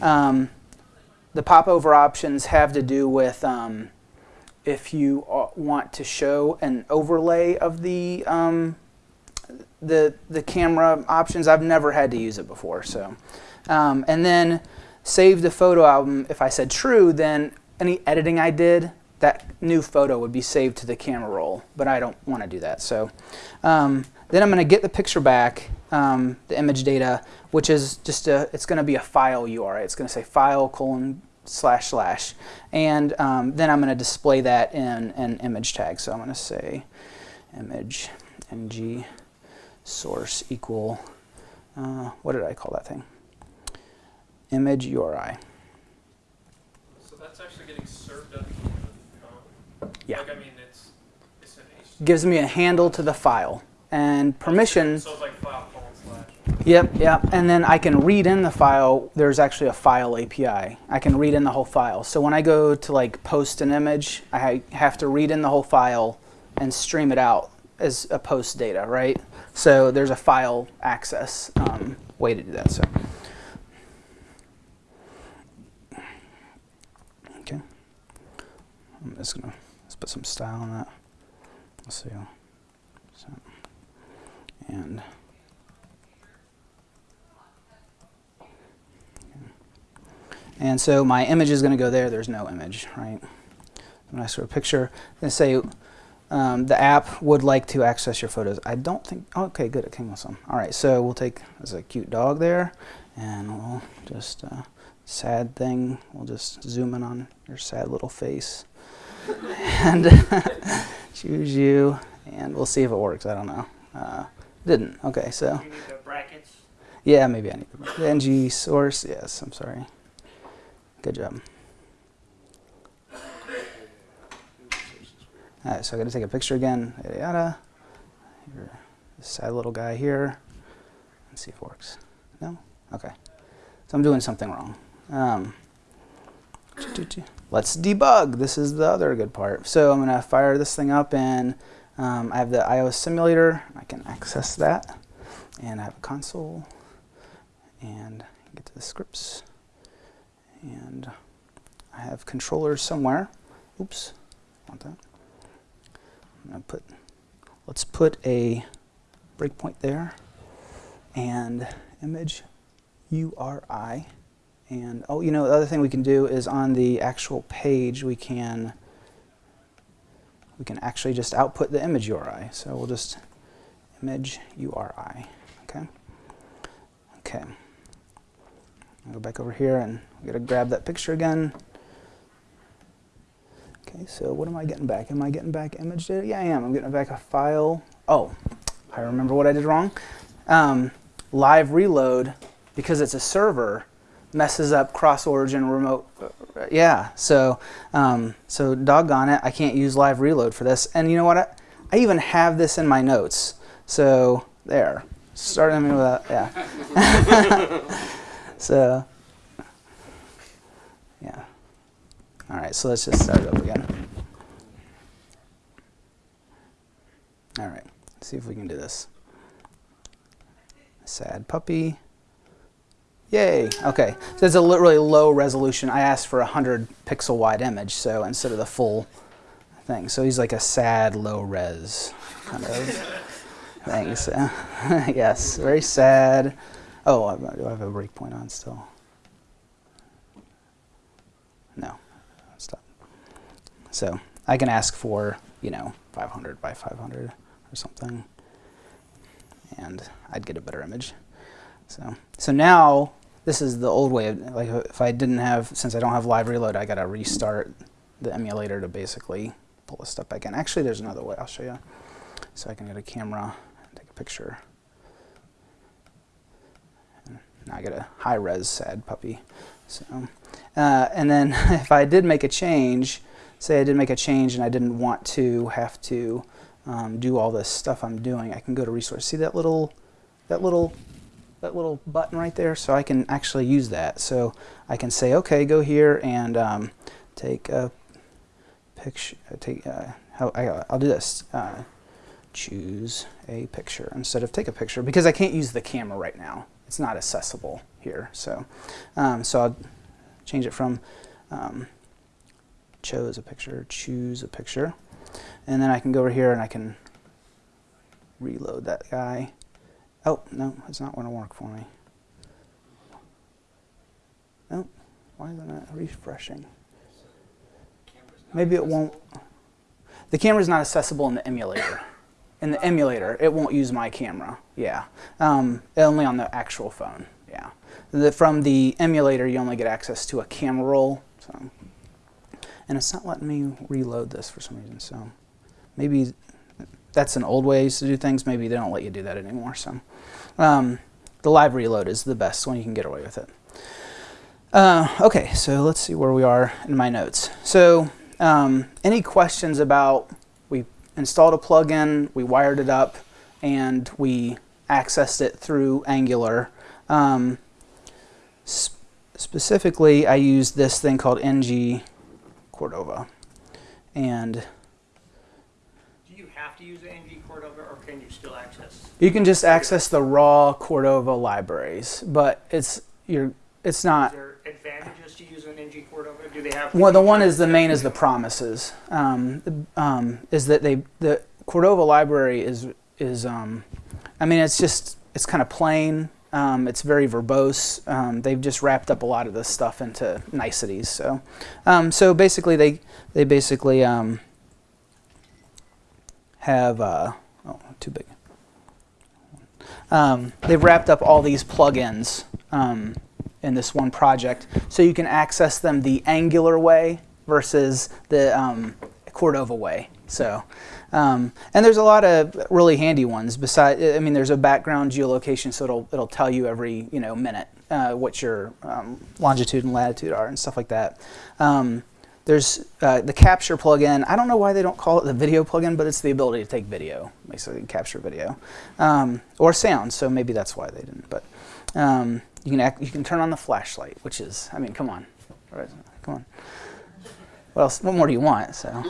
[SPEAKER 1] Um, the popover options have to do with um, if you uh, want to show an overlay of the um, the the camera options. I've never had to use it before, so um, and then save the photo album. If I said true, then any editing I did, that new photo would be saved to the camera roll. But I don't want to do that, so um, then I'm going to get the picture back, um, the image data, which is just a. It's going to be a file URI. It's going to say file colon slash slash. And um, then I'm going to display that in an image tag. So I'm going to say image ng source equal, uh, what did I call that thing? Image URI.
[SPEAKER 3] So that's actually getting served up.
[SPEAKER 1] Yeah.
[SPEAKER 3] Like I mean, it's it's an
[SPEAKER 1] Gives me a handle to the file. And permissions,
[SPEAKER 3] So like file.
[SPEAKER 1] Yep, yep. And then I can read in the file, there's actually a file API. I can read in the whole file. So when I go to like post an image, I have to read in the whole file and stream it out as a post data, right? So there's a file access um, way to do that. So. Okay. I'm just gonna let's put some style on that. Let's see. So, and and so my image is going to go there. There's no image, right? When I sort of picture, to say um, the app would like to access your photos. I don't think, okay, good, it came with some. All right, so we'll take, there's a cute dog there, and we'll just, uh, sad thing, we'll just zoom in on your sad little face. and choose you, and we'll see if it works, I don't know. Uh, didn't, okay, so.
[SPEAKER 5] You need the brackets.
[SPEAKER 1] Yeah, maybe I need the ng source. Yes, I'm sorry. Good job. All right, so I got to take a picture again. Yada yada. Here, this sad little guy here. Let's see if it works. No. Okay. So I'm doing something wrong. Um, let's debug. This is the other good part. So I'm gonna fire this thing up, and um, I have the iOS simulator. I can access that, and I have a console and get to the scripts and I have controllers somewhere. Oops want that. I'm gonna put let's put a breakpoint there and image URI and oh you know the other thing we can do is on the actual page we can we can actually just output the image URI so we'll just image URI okay? Okay Go back over here and we gotta grab that picture again. Okay, so what am I getting back? Am I getting back image data? Yeah, I am. I'm getting back a file. Oh, I remember what I did wrong. Um, live reload, because it's a server, messes up cross-origin remote. uh, Yeah, so um, so doggone it, I can't use live reload for this. And you know what? I, I even have this in my notes. So there, starting with that. Yeah. so uh, yeah. All right, so let's just start it up again. All right, let's see if we can do this. Sad puppy. Yay, okay. So it's a really low resolution. I asked for a 100 pixel wide image, so instead of the full thing. So he's like a sad low res kind of thing. So, yes, very sad. Oh, I- do I have a breakpoint on still? No, stop. So I can ask for, you know, 500 by 500 or something, and I'd get a better image. So, so now this is the old way. Of, like if I didn't have, since I don't have live reload, I gotta restart the emulator to basically pull this stuff back in. Actually, there's another way. I'll show you. So I can get a camera and take a picture. I get a high res sad puppy. So, uh, and then if I did make a change, say I did make a change and I didn't want to have to um, do all this stuff I'm doing, I can go to resource. See that little, that little, that little button right there? So I can actually use that. So I can say, okay, go here and um, take a picture. Take, uh, how, I, I'll do this. Uh, choose a picture instead of take a picture because I can't use the camera right now. It's not accessible here. So, um, so I'll change it from um, chose a picture, choose a picture, and then I can go over here and I can reload that guy. Oh no, it's not going to work for me. No, why is it refreshing? Maybe it won't. The camera's not accessible in the emulator. In the emulator, it won't use my camera. Yeah, um, only on the actual phone. Yeah, the, from the emulator, you only get access to a camera roll. So, and it's not letting me reload this for some reason. So, maybe that's an old way to do things. Maybe they don't let you do that anymore. So, um, the live reload is the best one you can get away with it. Uh, okay, so let's see where we are in my notes. So, um, any questions about installed a plugin, we wired it up, and we accessed it through Angular. Um, sp specifically, I used this thing called ng Cordova, and
[SPEAKER 5] Do you have to use NG Cordova or can you still access?
[SPEAKER 1] you can just access the raw Cordova libraries, but it's you're it's
[SPEAKER 5] Is
[SPEAKER 1] not.
[SPEAKER 5] there advantages to using NG Cordova? Do they have?
[SPEAKER 1] Well, the one is the main is the promises. Um, um, is that they the Cordova library is is um, I mean it's just it's kind of plain. Um, it's very verbose. Um, they've just wrapped up a lot of this stuff into niceties. So, um, so basically they they basically um, have uh, oh too big. Um, they've wrapped up all these plugins um, in this one project, so you can access them the Angular way versus the um, Cordova way. So, um, and there's a lot of really handy ones. Beside, I mean, there's a background geolocation, so it'll it'll tell you every you know minute uh, what your um, longitude and latitude are and stuff like that. Um, there's uh, the capture plugin. I don't know why they don't call it the video plugin, but it's the ability to take video, basically capture video um, or sound. So maybe that's why they didn't. But um, you can act, you can turn on the flashlight, which is I mean, come on, come on. What else? What more do you want? So,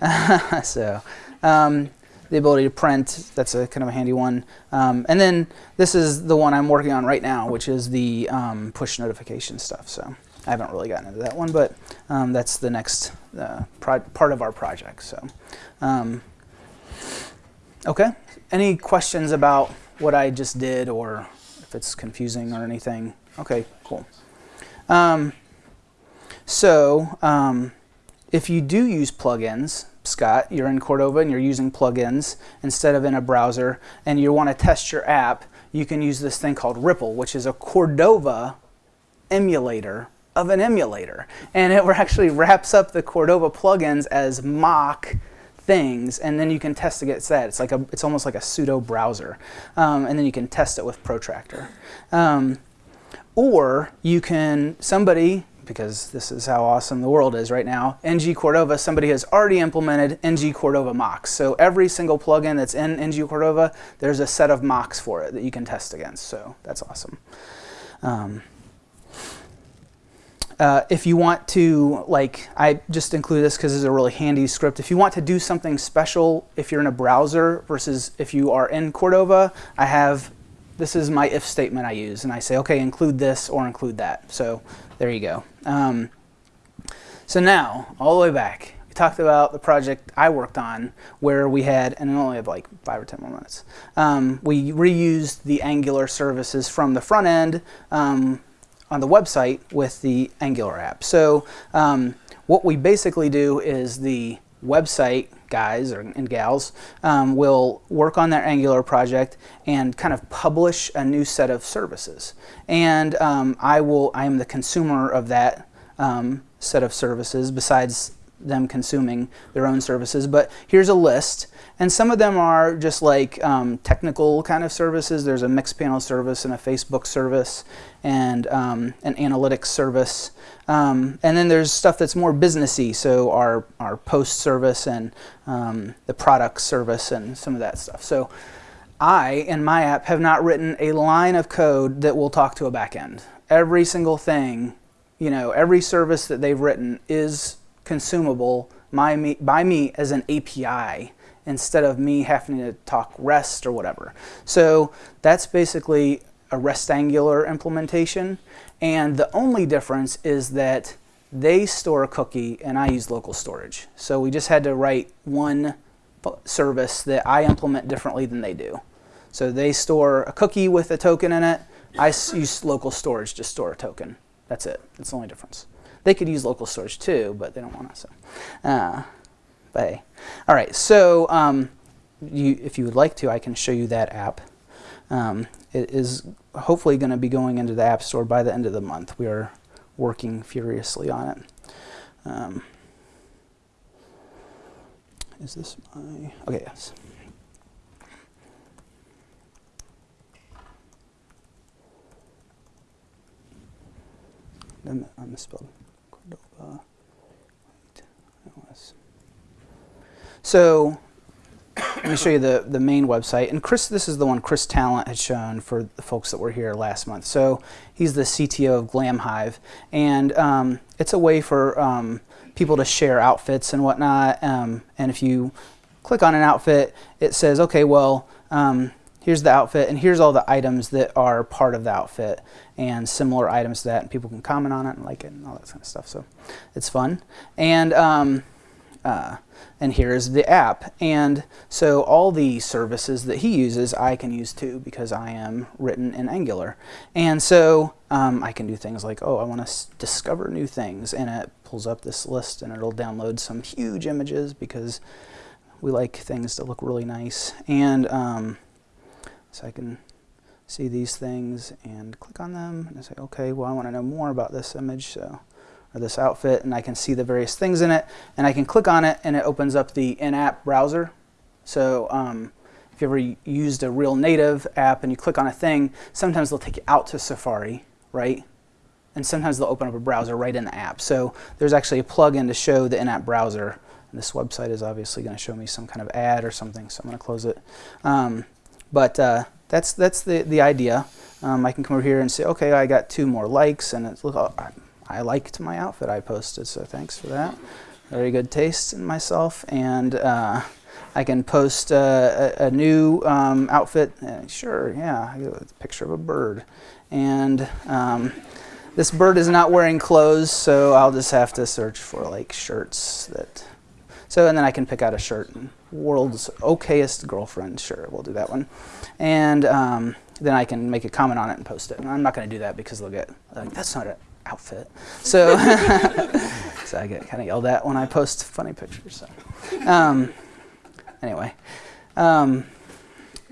[SPEAKER 1] so um, the ability to print. That's a kind of a handy one. Um, and then this is the one I'm working on right now, which is the um, push notification stuff. So I haven't really gotten into that one, but um, that's the next uh, part of our project. So, um, okay. Any questions about what I just did, or if it's confusing or anything? Okay, cool. Um, so, um, if you do use plugins, Scott, you're in Cordova and you're using plugins instead of in a browser, and you want to test your app, you can use this thing called Ripple, which is a Cordova emulator of an emulator, and it actually wraps up the Cordova plugins as mock things, and then you can test against that. It's like a, it's almost like a pseudo browser, um, and then you can test it with Protractor. Um, or you can somebody because this is how awesome the world is right now. NG Cordova, somebody has already implemented NG Cordova mocks. So every single plugin that's in NG Cordova, there's a set of mocks for it that you can test against. So that's awesome. Um, uh, if you want to, like, I just include this because it's a really handy script. If you want to do something special, if you're in a browser versus if you are in Cordova, I have, this is my if statement I use. And I say, okay, include this or include that. So there you go. Um, so now, all the way back, we talked about the project I worked on where we had, and I only have like five or 10 more minutes, um, we reused the Angular services from the front end um, on the website with the Angular app. So um, what we basically do is the website guys or, and gals um, will work on their Angular project and kind of publish a new set of services. And um, I will, I am the consumer of that um, set of services besides them consuming their own services. But here's a list. And some of them are just like um, technical kind of services. There's a Mixpanel service and a Facebook service and um, an analytics service. Um, and then there's stuff that's more businessy, so our, our post service and um, the product service and some of that stuff. So I, in my app, have not written a line of code that will talk to a backend. Every single thing, you know, every service that they've written is consumable by me, by me as an API instead of me having to talk REST or whatever. So that's basically a Restangular implementation. And the only difference is that they store a cookie and I use local storage. So we just had to write one service that I implement differently than they do. So they store a cookie with a token in it. I use local storage to store a token. That's it. That's the only difference. They could use local storage too, but they don't want to. So, uh, but all right. So um, you, if you would like to, I can show you that app. Um, it is hopefully going to be going into the App Store by the end of the month. We are working furiously on it. Um, is this my, okay, yes. I misspelled Cordova. So let me show you the, the main website. And Chris, this is the one Chris Talent had shown for the folks that were here last month. So he's the CTO of Glamhive. And um, it's a way for um, people to share outfits and whatnot. Um, and if you click on an outfit, it says, okay, well, um, here's the outfit and here's all the items that are part of the outfit and similar items to that. And people can comment on it and like it and all that kind of stuff. So it's fun. And um, uh, and here's the app. And so all the services that he uses, I can use too because I am written in Angular. And so um, I can do things like, oh, I want to discover new things. And it pulls up this list and it'll download some huge images because we like things to look really nice. And um, so I can see these things and click on them and say, okay, well, I want to know more about this image. So this outfit and I can see the various things in it and I can click on it and it opens up the in-app browser. So um, if you ever used a real native app and you click on a thing, sometimes they'll take you out to Safari, right? And sometimes they'll open up a browser right in the app. So there's actually a plugin to show the in-app browser. And this website is obviously going to show me some kind of ad or something, so I'm going to close it. Um, but uh, that's that's the the idea. Um, I can come over here and say, okay, I got two more likes, and it's look, I liked my outfit I posted, so thanks for that. Very good taste in myself, and uh, I can post uh, a, a, new um, outfit. Uh, sure, yeah, a picture of a bird, and um, this bird is not wearing clothes, so I'll just have to search for like shirts that. So and then I can pick out a shirt. World's okayest girlfriend. Sure, we'll do that one, and um, then I can make a comment on it and post it. And I'm not going to do that because they'll get like that's not it outfit. So, so I get kind of yelled at when I post funny pictures. So, um, anyway, um,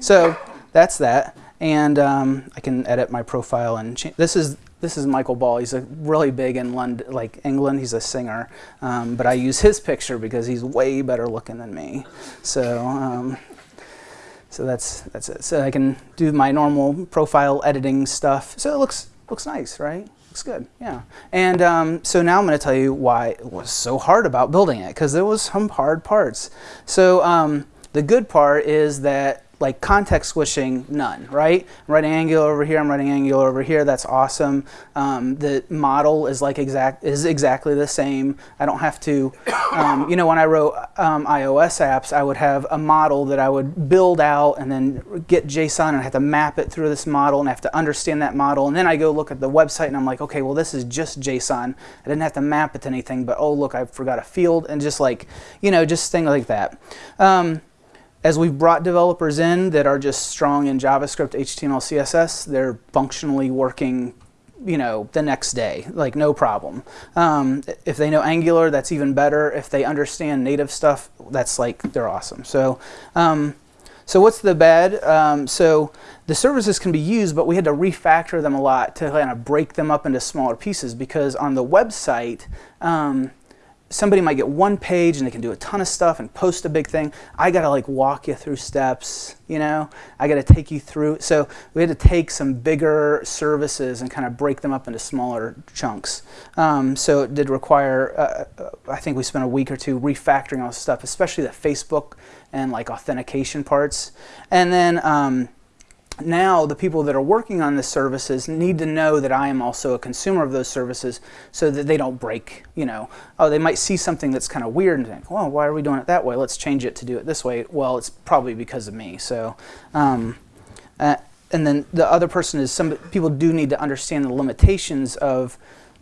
[SPEAKER 1] so that's that, and um, I can edit my profile and change. This is this is Michael Ball. He's a really big in London, like England. He's a singer, um, but I use his picture because he's way better looking than me. So, um, so that's that's it. So I can do my normal profile editing stuff. So it looks looks nice, right? Good, yeah. And um, so now I'm going to tell you why it was so hard about building it because there was some hard parts. So um, the good part is that like context switching, none, right? I'm writing Angular over here, I'm writing Angular over here, that's awesome. Um, the model is like exact is exactly the same. I don't have to, um, you know, when I wrote um, iOS apps, I would have a model that I would build out and then get JSON and I have to map it through this model and I have to understand that model. And then I go look at the website and I'm like, okay, well, this is just JSON. I didn't have to map it to anything, but oh, look, I forgot a field and just like, you know, just things like that. As we've brought developers in that are just strong in JavaScript, HTML, CSS, they're functionally working you know, the next day, like no problem. Um, if they know Angular, that's even better. If they understand native stuff, that's like, they're awesome. So, um, so what's the bad? Um, so the services can be used, but we had to refactor them a lot to kind of break them up into smaller pieces because on the website, um, somebody might get one page and they can do a ton of stuff and post a big thing. I got to like walk you through steps, you know, I got to take you through. So we had to take some bigger services and kind of break them up into smaller chunks. Um, so it did require, uh, uh I think we spent a week or two refactoring all this stuff, especially the Facebook and like authentication parts. And then, um, now the people that are working on the services need to know that I am also a consumer of those services so that they don't break, you know, oh, they might see something that's kind of weird and think, well, why are we doing it that way? Let's change it to do it this way. Well, it's probably because of me. So, um, uh, and then the other person is some people do need to understand the limitations of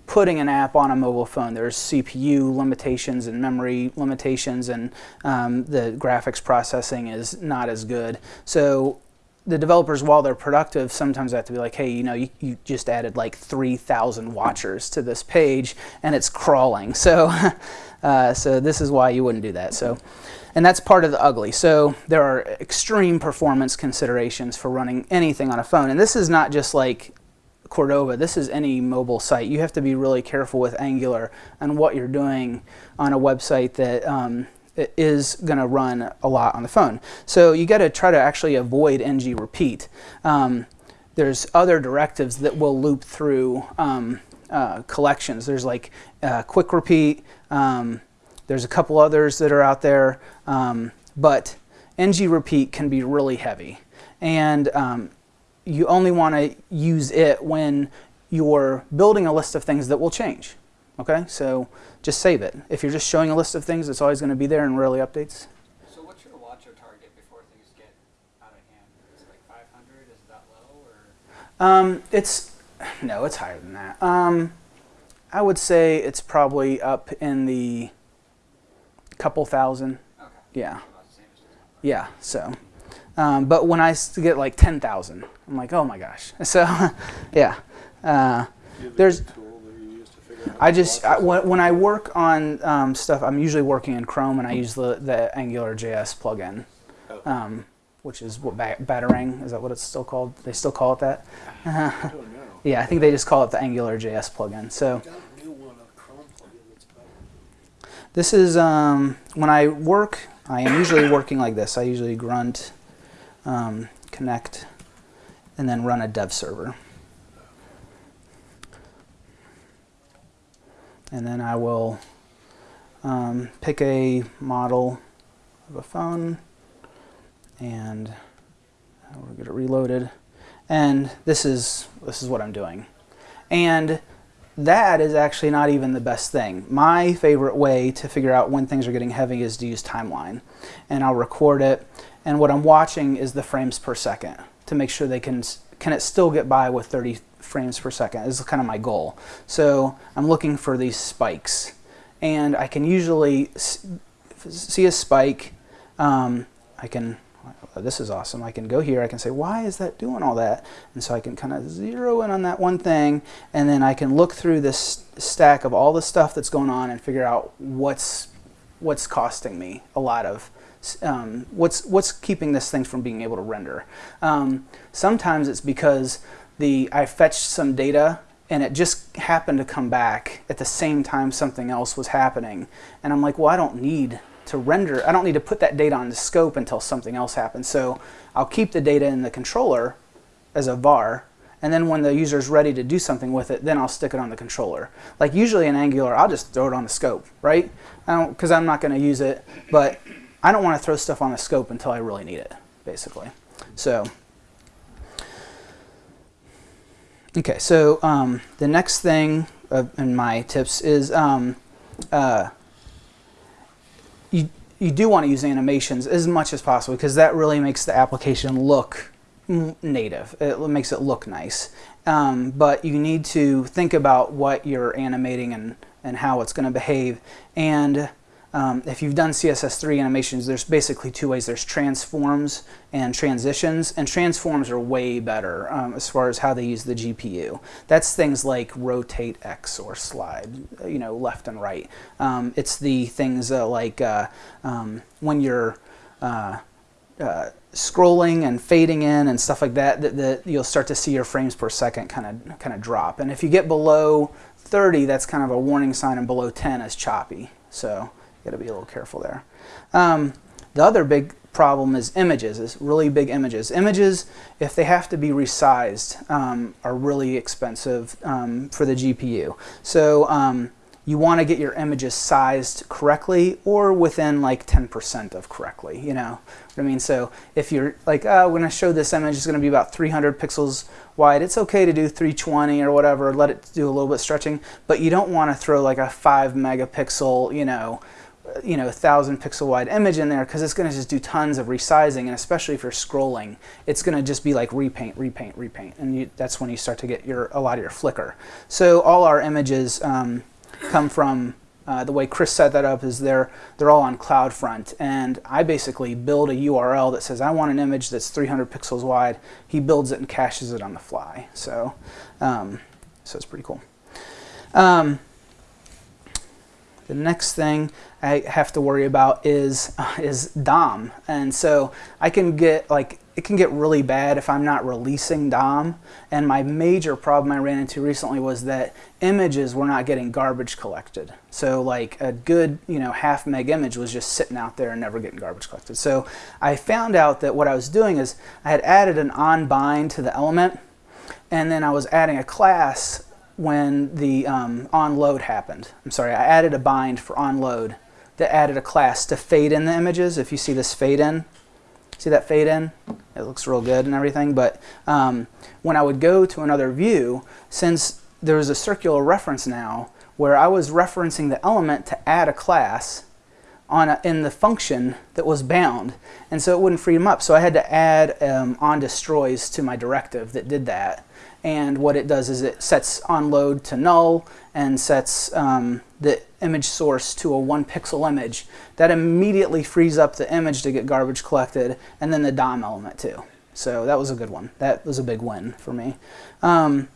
[SPEAKER 1] putting an app on a mobile phone. There's CPU limitations and memory limitations and um, the graphics processing is not as good. So the developers, while they're productive, sometimes have to be like, hey, you know, you, you just added like 3,000 watchers to this page and it's crawling. So, uh, so this is why you wouldn't do that. So, and that's part of the ugly. So there are extreme performance considerations for running anything on a phone. And this is not just like Cordova, this is any mobile site. You have to be really careful with Angular and what you're doing on a website that um, is going to run a lot on the phone. So you got to try to actually avoid ng repeat. Um, there's other directives that will loop through um, uh, collections. There's like uh, quick repeat. Um, there's a couple others that are out there, um, but ng repeat can be really heavy, and um, you only want to use it when you're building a list of things that will change. Okay, so just save it. If you're just showing a list of things, it's always going to be there and rarely updates.
[SPEAKER 2] So what's your watcher target before things get out of hand? Is it like 500? Is that low? Or?
[SPEAKER 1] Um, it's, no, it's higher than that. Um, I would say it's probably up in the couple thousand.
[SPEAKER 2] Okay.
[SPEAKER 1] Yeah,
[SPEAKER 2] About the same as
[SPEAKER 1] yeah, so. Um, but I get like 10,000, I'm like, oh my gosh. So, yeah. Uh, There's- I just I, when, I work on um, stuff, I'm usually working in Chrome, and I use the the Angular JS plugin, um, which is what ba- Batarang is that what it's still called? They still call it that?
[SPEAKER 7] I.
[SPEAKER 1] Yeah, I think they just call it the Angular JS plugin. So
[SPEAKER 7] Got a new one, a Chrome plugin that's better.
[SPEAKER 1] this is um, when I work. I am usually working like this. I usually grunt, um, connect, and then run a dev server. And then I will um, pick a model of a phone and get it. Reloaded and this is this is what I'm doing. And that is actually not even the best thing. My favorite way to figure out when things are getting heavy is to use timeline. And I'll record it. And what I'm watching is the frames per second to make sure they can can it still get by with 30 frames per second is kind of my goal. So I'm looking for these spikes and I can usually see a spike. Um, I can, oh, this is awesome. I can go here, I can say, why is that doing all that? And so I can kind of zero in on that one thing and then I can look through this stack of all the stuff that's going on and figure out what's, what's costing me a lot of um, what's what's keeping this thing from being able to render. Um, sometimes it's because the I fetched some data and it just happened to come back at the same time something else was happening. And I'm like, well, I don't need to render, I don't need to put that data on the scope until something else happens. So I'll keep the data in the controller as a var, and then when the user is ready to do something with it, then I'll stick it on the controller. Like usually in Angular, I'll just throw it on the scope, right? Because I'm not going to use it, but I don't want to throw stuff on the scope until I really need it, basically. So, okay, so um, the next thing uh, in my tips is um, uh, you, you do want to use animations as much as possible because that really makes the application look native. It makes it look nice. Um, but you need to think about what you're animating and, and how it's going to behave. And um, if you've done CSS3 animations, there's basically two ways. There's transforms and transitions, and transforms are way better um, as far as how they use the GPU. That's things like rotate X or slide, you know, left and right. Um, it's the things uh, like uh, um, when you're uh, uh, scrolling and fading in and stuff like that, that, that you'll start to see your frames per second kind of kind of drop. And if you get below 30, that's kind of a warning sign, and below 10 is choppy. So got to be a little careful there. Um, the other big problem is images, is really big images. Images, if they have to be resized, um, are really expensive um, for the GPU. So um, you want to get your images sized correctly or within like 10% of correctly, you know what I mean? So if you're like, oh, going to show this image, it's going to be about 300 pixels wide, it's okay to do 320 or whatever, let it do a little bit stretching, but you don't want to throw like a 5 megapixel, you know, you know, a thousand pixel wide image in there because it's going to just do tons of resizing, and especially if you're scrolling, it's going to just be like repaint, repaint, repaint, and you, that's when you start to get your a lot of your flicker. So all our images um, come from uh, the way Chris set that up is they're they're all on CloudFront, and I basically build a URL that says I want an image that's 300 pixels wide. He builds it and caches it on the fly. So um, so it's pretty cool. Um, the next thing I have to worry about is is DOM, and so I can get like it can get really bad if I'm not releasing DOM. And my major problem I ran into recently was that images were not getting garbage collected. So like a good you know half meg image was just sitting out there and never getting garbage collected. So I found out that what I was doing is I had added an on bind to the element, and then I was adding a class when the um, onload happened. I'm sorry, I added a bind for onload that added a class to fade in the images. If you see this fade in, see that fade in? It looks real good and everything. But um, when I would go to another view, since there's a circular reference now where I was referencing the element to add a class on a, in the function that was bound, and so it wouldn't free them up. So I had to add um, on destroys to my directive that did that and what it does is it sets onload to null and sets um, the image source to a one pixel image. That immediately frees up the image to get garbage collected and then the DOM element too. So that was a good one. That was a big win for me. Um,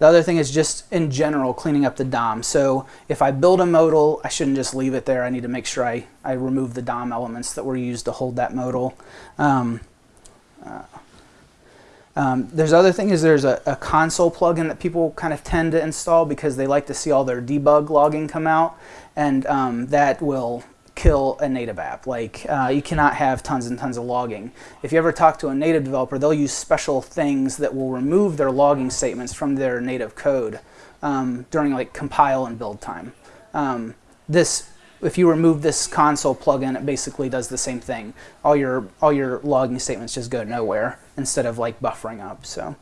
[SPEAKER 1] the other thing is just in general cleaning up the DOM. So if I build a modal, I shouldn't just leave it there. I need to make sure I, I remove the DOM elements that were used to hold that modal. Um, uh, um, there's other things. There's a, a, console plugin that people kind of tend to install because they like to see all their debug logging come out, and um, that will kill a native app. Like uh, you cannot have tons and tons of logging. If you ever talk to a native developer, they'll use special things that will remove their logging statements from their native code um, during like compile and build time. Um, this if you remove this console plugin, it basically does the same thing. All your all your logging statements just go nowhere instead of like buffering up. So,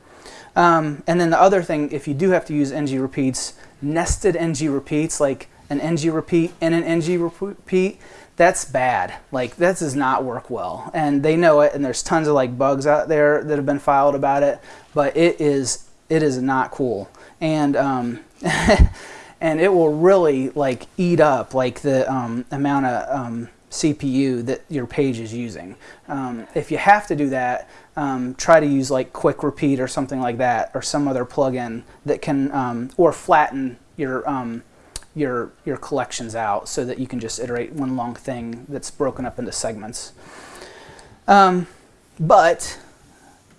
[SPEAKER 1] um, and then the other thing, if you do have to use ng repeats, nested ng repeats, like an ng repeat and an ng repeat, that's bad. Like that does not work well, and they know it. And there's tons of like bugs out there that have been filed about it, but it is it is not cool. And um, and it will really like eat up like the um, amount of um, CPU that your page is using. Um, if you have to do that, um, try to use like Quick Repeat or something like that, or some other plugin that can, um, or flatten your um, your your collections out so that you can just iterate one long thing that's broken up into segments. but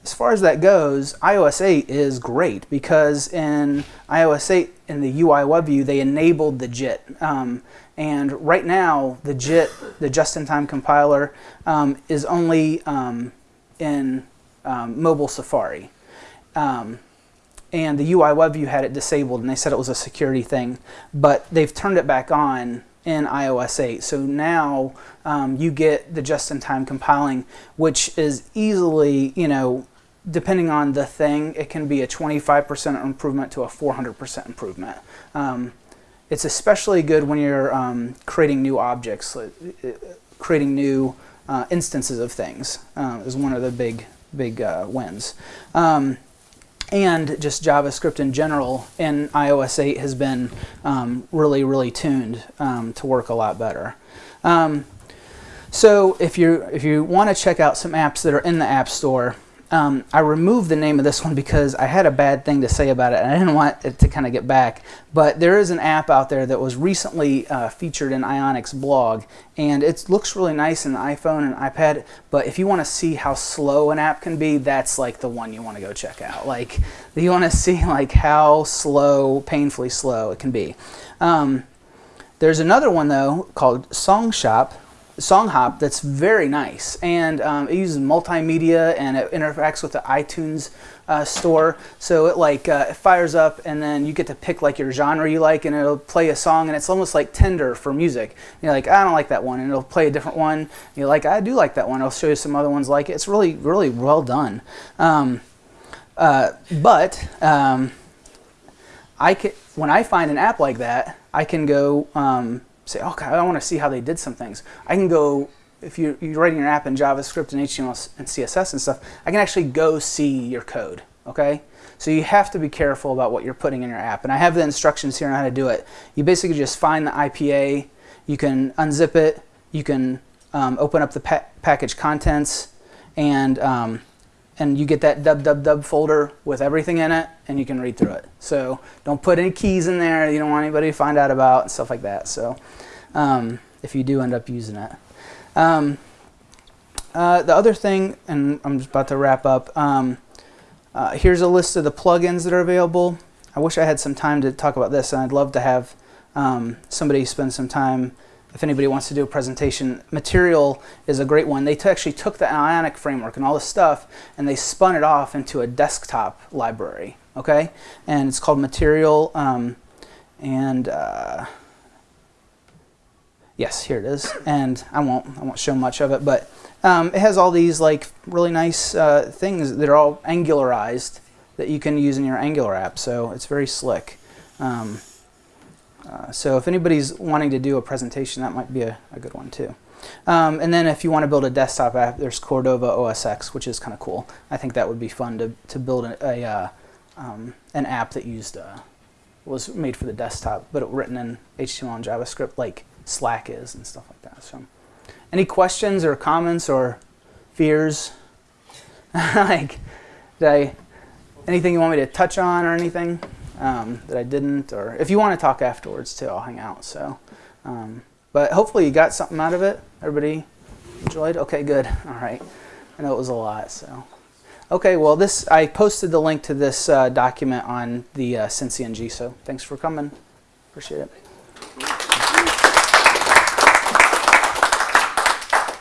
[SPEAKER 1] as far as that goes, iOS 8 is great because in iOS 8 in the UI WebView they enabled the JIT, um, and right now the JIT, the just-in-time compiler, um, is only um, in um, mobile Safari. Um, and the UI WebView had it disabled, and they said it was a security thing, but they've turned it back on in iOS 8. So now um, you get the just-in-time compiling, which is easily, you know, depending on the thing, it can be a 25% improvement to a 400% improvement. It's especially good when you're um, creating new objects, uh, uh, creating new uh, instances of things uh, is one of the big, big uh, wins. Um, and just JavaScript in general in iOS 8 has been um, really, really tuned um, to work a lot better. Um, so if you if you want to check out some apps that are in the App Store, um, I removed the name of this one because I had a bad thing to say about it and I didn't want it to kind of get back. But there is an app out there that was recently uh, featured in Ionic's blog and it looks really nice in the iPhone and iPad. But if you want to see how slow an app can be, that's like the one you want to go check out. Like you want to see like how slow, painfully slow it can be. Um, there's another one though called Song Shop SongHop that's very nice and um, it uses multimedia and it interacts with the iTunes uh, store. So it like uh, it fires up and then you get to pick like your genre you like and it'll play a song and it's almost like Tinder for music. You're like I don't like that one and it'll play a different one. And you're like I do like that one. I'll show you some other ones like it. It's really really well done. Um, uh, but um, I can, when I find an app like that I can go um, say, okay, I want to see how they did some things. I can go, if you're, you're writing your app in JavaScript and HTML and CSS and stuff, I can actually go see your code, okay? So you have to be careful about what you're putting in your app. And I have the instructions here on how to do it. You basically just find the IPA, you can unzip it, you can um, open up the pa package contents, and um, and you get that www folder with everything in it and you can read through it. So don't put any keys in there you don't want anybody to find out about and stuff like that. So um, if you do end up using it. Um, uh, the other thing, and I'm just about to wrap up, um, uh, here's a list of the plugins that are available. I wish I had some time to talk about this and I'd love to have um, somebody spend some time if anybody wants to do a presentation, Material is a great one. They actually took the Ionic framework and all this stuff and they spun it off into a desktop library, okay? And it's called Material, um, and uh, yes, here it is. And I won't, I won't show much of it, but um, it has all these like really nice uh, things that are all angularized that you can use in your Angular app. So it's very slick. Um, uh, so if anybody's wanting to do a presentation, that might be a, a good one too. Um, and then if you want to build a desktop app, there's Cordova OS X, which is kind of cool. I think that would be fun to, to build a, a uh, um, an app that used uh, was made for the desktop, but it, written in HTML and JavaScript like Slack is and stuff like that. So, any questions or comments or fears? like, did I anything you want me to touch on or anything? Um, that I didn't, or if you want to talk afterwards too, I'll hang out. So, um, but hopefully you got something out of it. Everybody enjoyed? Okay, good. All right. I know it was a lot. So, okay. Well, this I posted the link to this uh, document on the uh, SynCNG. So, thanks for coming. Appreciate it.